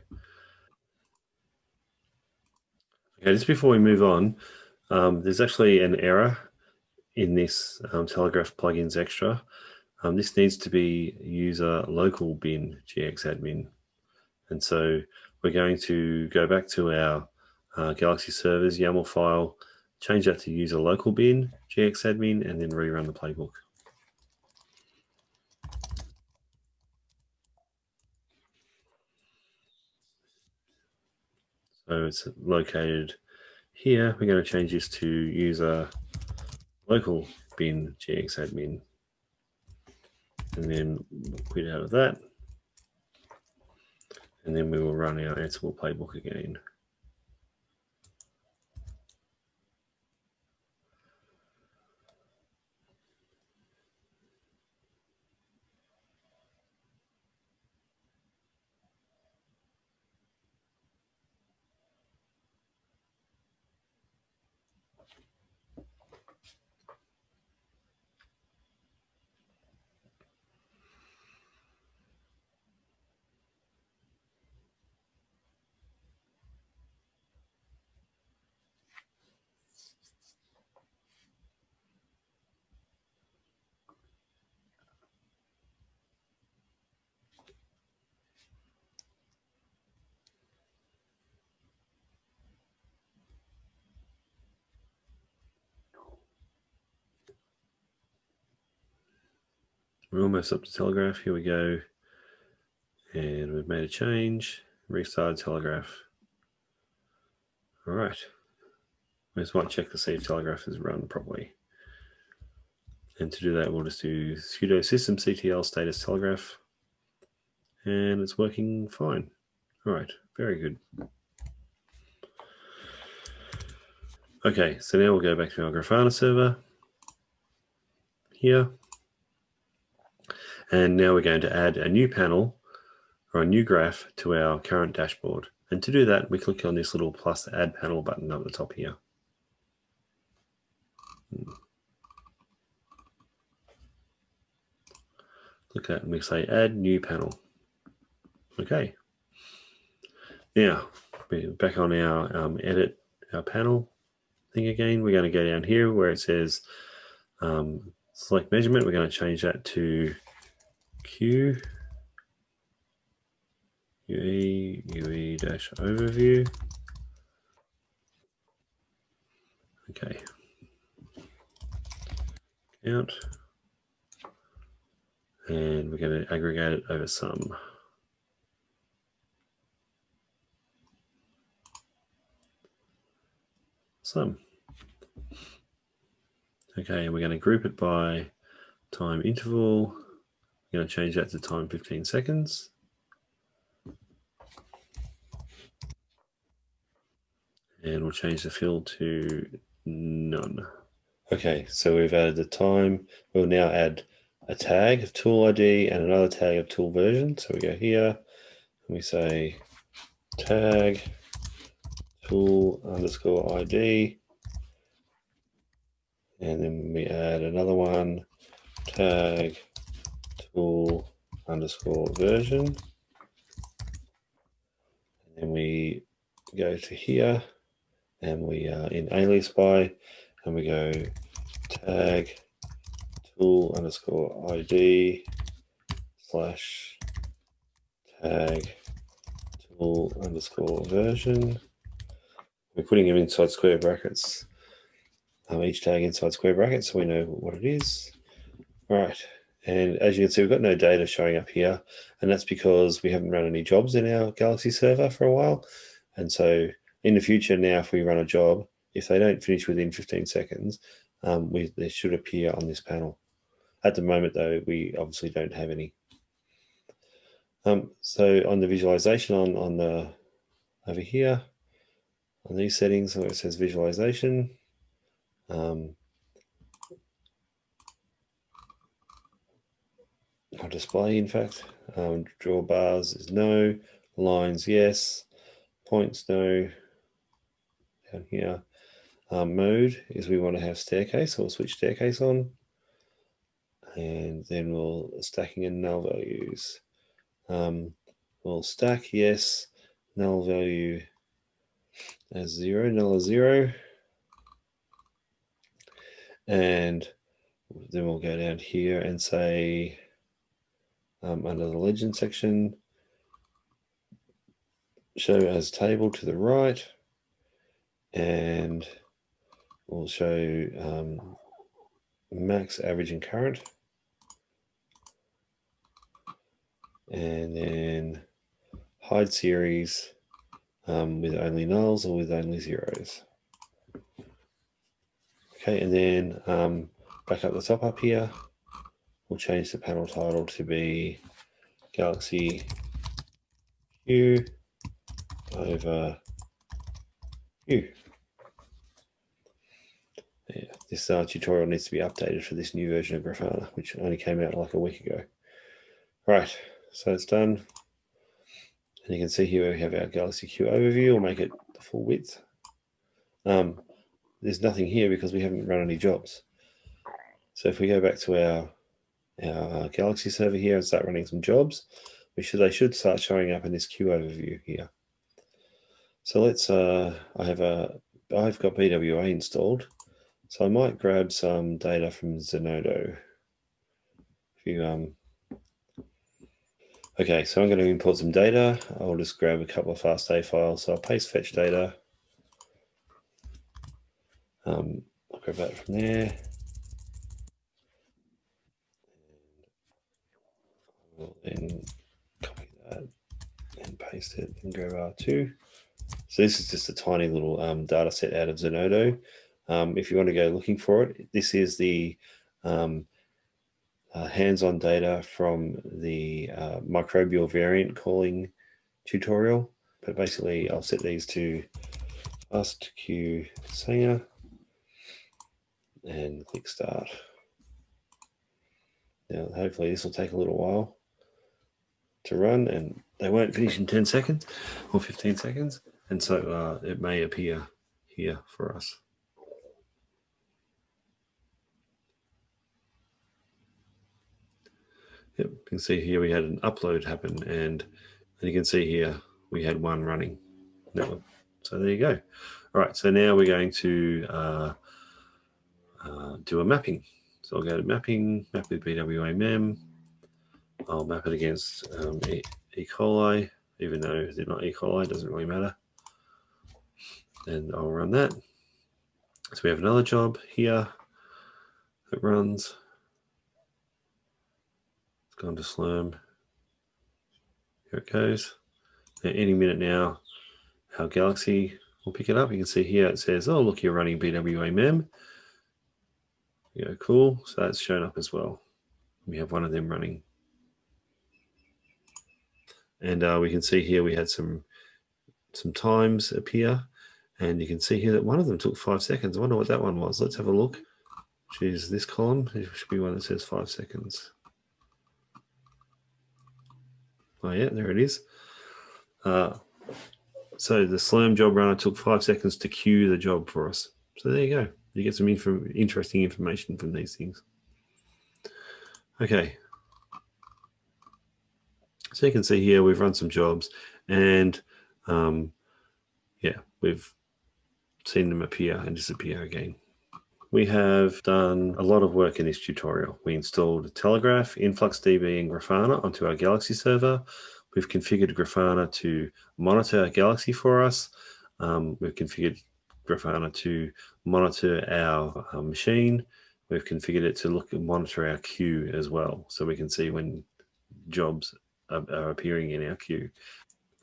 Okay, just before we move on, um, there's actually an error in this um, Telegraf plugins extra. Um, this needs to be user local bin gxadmin. And so we're going to go back to our uh, Galaxy servers YAML file change that to use a local bin, gxadmin, and then rerun the playbook. So it's located here. We're going to change this to user local bin gxadmin. And then quit out of that. And then we will run our Ansible playbook again. We're almost up to Telegraf. Here we go. And we've made a change. Restarted Telegraf. All right. We just want to check to see if Telegraf is run properly. And to do that, we'll just do sudo systemctl status telegraf. And it's working fine. All right, very good. Okay, so now we'll go back to our Grafana server here. And now we're going to add a new panel or a new graph to our current dashboard. And to do that, we click on this little plus add panel button up the top here. Click that and we say add new panel. Okay. Now, we're back on our um, edit our panel thing again. We're going to go down here where it says um, select measurement. We're going to change that to Q UE UE dash overview. Okay. Count. And we're going to aggregate it over sum. Sum. Okay, and we're going to group it by time interval. We're going to change that to time 15 seconds. And we'll change the fill to none. Okay, so we've added the time. We'll now add a tag of tool ID and another tag of tool version. So we go here and we say tag tool underscore ID. And then we add another one, tag tool underscore version. And then we go to here and we are in alias by and we go tag tool underscore ID slash tag tool underscore version. We're putting them inside square brackets. Um, each tag inside square brackets so we know what it is. All right. And as you can see, we've got no data showing up here. And that's because we haven't run any jobs in our Galaxy server for a while. And so in the future now, if we run a job, if they don't finish within 15 seconds, um, we, they should appear on this panel. At the moment, though, we obviously don't have any. Um, so on the visualization on, on the over here, on these settings, where it says visualization, um, Display, in fact, um, draw bars is no, lines yes, points no, down here. Um, mode is we want to have staircase, so we'll switch staircase on. And then we'll stacking in null values. Um, we'll stack yes, null value as zero, null is zero. And then we'll go down here and say um, under the legend section, show as table to the right and we'll show um, max, average, and current. And then hide series um, with only nulls or with only zeros. Okay, and then um, back up the top up here, we'll change the panel title to be Galaxy Q over Q yeah, this uh, tutorial needs to be updated for this new version of Grafana, which only came out like a week ago. Right, so it's done. And you can see here we have our Galaxy Q overview. We'll make it the full width. Um, there's nothing here because we haven't run any jobs. So if we go back to our, our Galaxy server here and start running some jobs, we should they should start showing up in this queue overview here. So let's, uh, I have a, I've got BWA installed. So I might grab some data from Zenodo. If you, um, okay, so I'm going to import some data. I'll just grab a couple of FASTA files. So I'll paste fetch data. Um, I'll grab that from there. Will then copy that and paste it and grab R2. So this is just a tiny little um, data set out of Zenodo. Um, if you want to go looking for it, this is the um, uh, hands-on data from the uh, microbial variant calling tutorial. But basically, I'll set these to fast queue Sanger and click start. Now, hopefully this will take a little while to run and they won't finish in 10 seconds or 15 seconds. And so uh, it may appear here for us. Yep, you can see here we had an upload happen and, and you can see here we had one running network. So there you go. All right, so now we're going to uh, uh, do a mapping. So I'll go to mapping, map with BWA I'll map it against um, e, e. coli, even though they're not E. coli, doesn't really matter. And I'll run that. So we have another job here that runs. It's gone to Slurm. Here it goes. Any minute now, our Galaxy will pick it up. You can see here it says, oh, look, you're running BWA mem. Yeah, cool. So that's shown up as well. We have one of them running. And uh, we can see here we had some some times appear. And you can see here that one of them took five seconds. I wonder what that one was. Let's have a look. Which is this column. It should be one that says five seconds. Oh yeah, there it is. Uh, so the Slurm job runner took five seconds to queue the job for us. So there you go. You get some info interesting information from these things. Okay. So you can see here, we've run some jobs and um, yeah, we've seen them appear and disappear again. We have done a lot of work in this tutorial. We installed Telegraf, InfluxDB and Grafana onto our Galaxy server. We've configured Grafana to monitor Galaxy for us. Um, we've configured Grafana to monitor our uh, machine. We've configured it to look and monitor our queue as well. So we can see when jobs are, are appearing in our queue.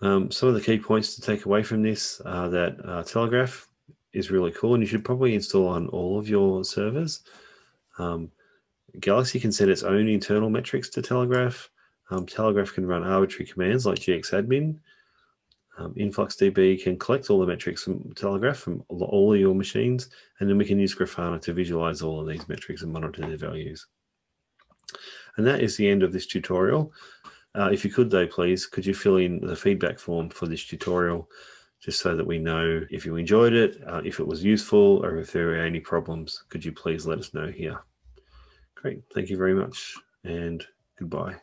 Um, some of the key points to take away from this are that uh, Telegraf is really cool and you should probably install on all of your servers. Um, Galaxy can set its own internal metrics to Telegraf. Um, Telegraf can run arbitrary commands like gxadmin. Um, InfluxDB can collect all the metrics from Telegraf from all of your machines, and then we can use Grafana to visualize all of these metrics and monitor their values. And that is the end of this tutorial. Uh, if you could though, please, could you fill in the feedback form for this tutorial, just so that we know if you enjoyed it, uh, if it was useful, or if there are any problems, could you please let us know here. Great, thank you very much, and goodbye.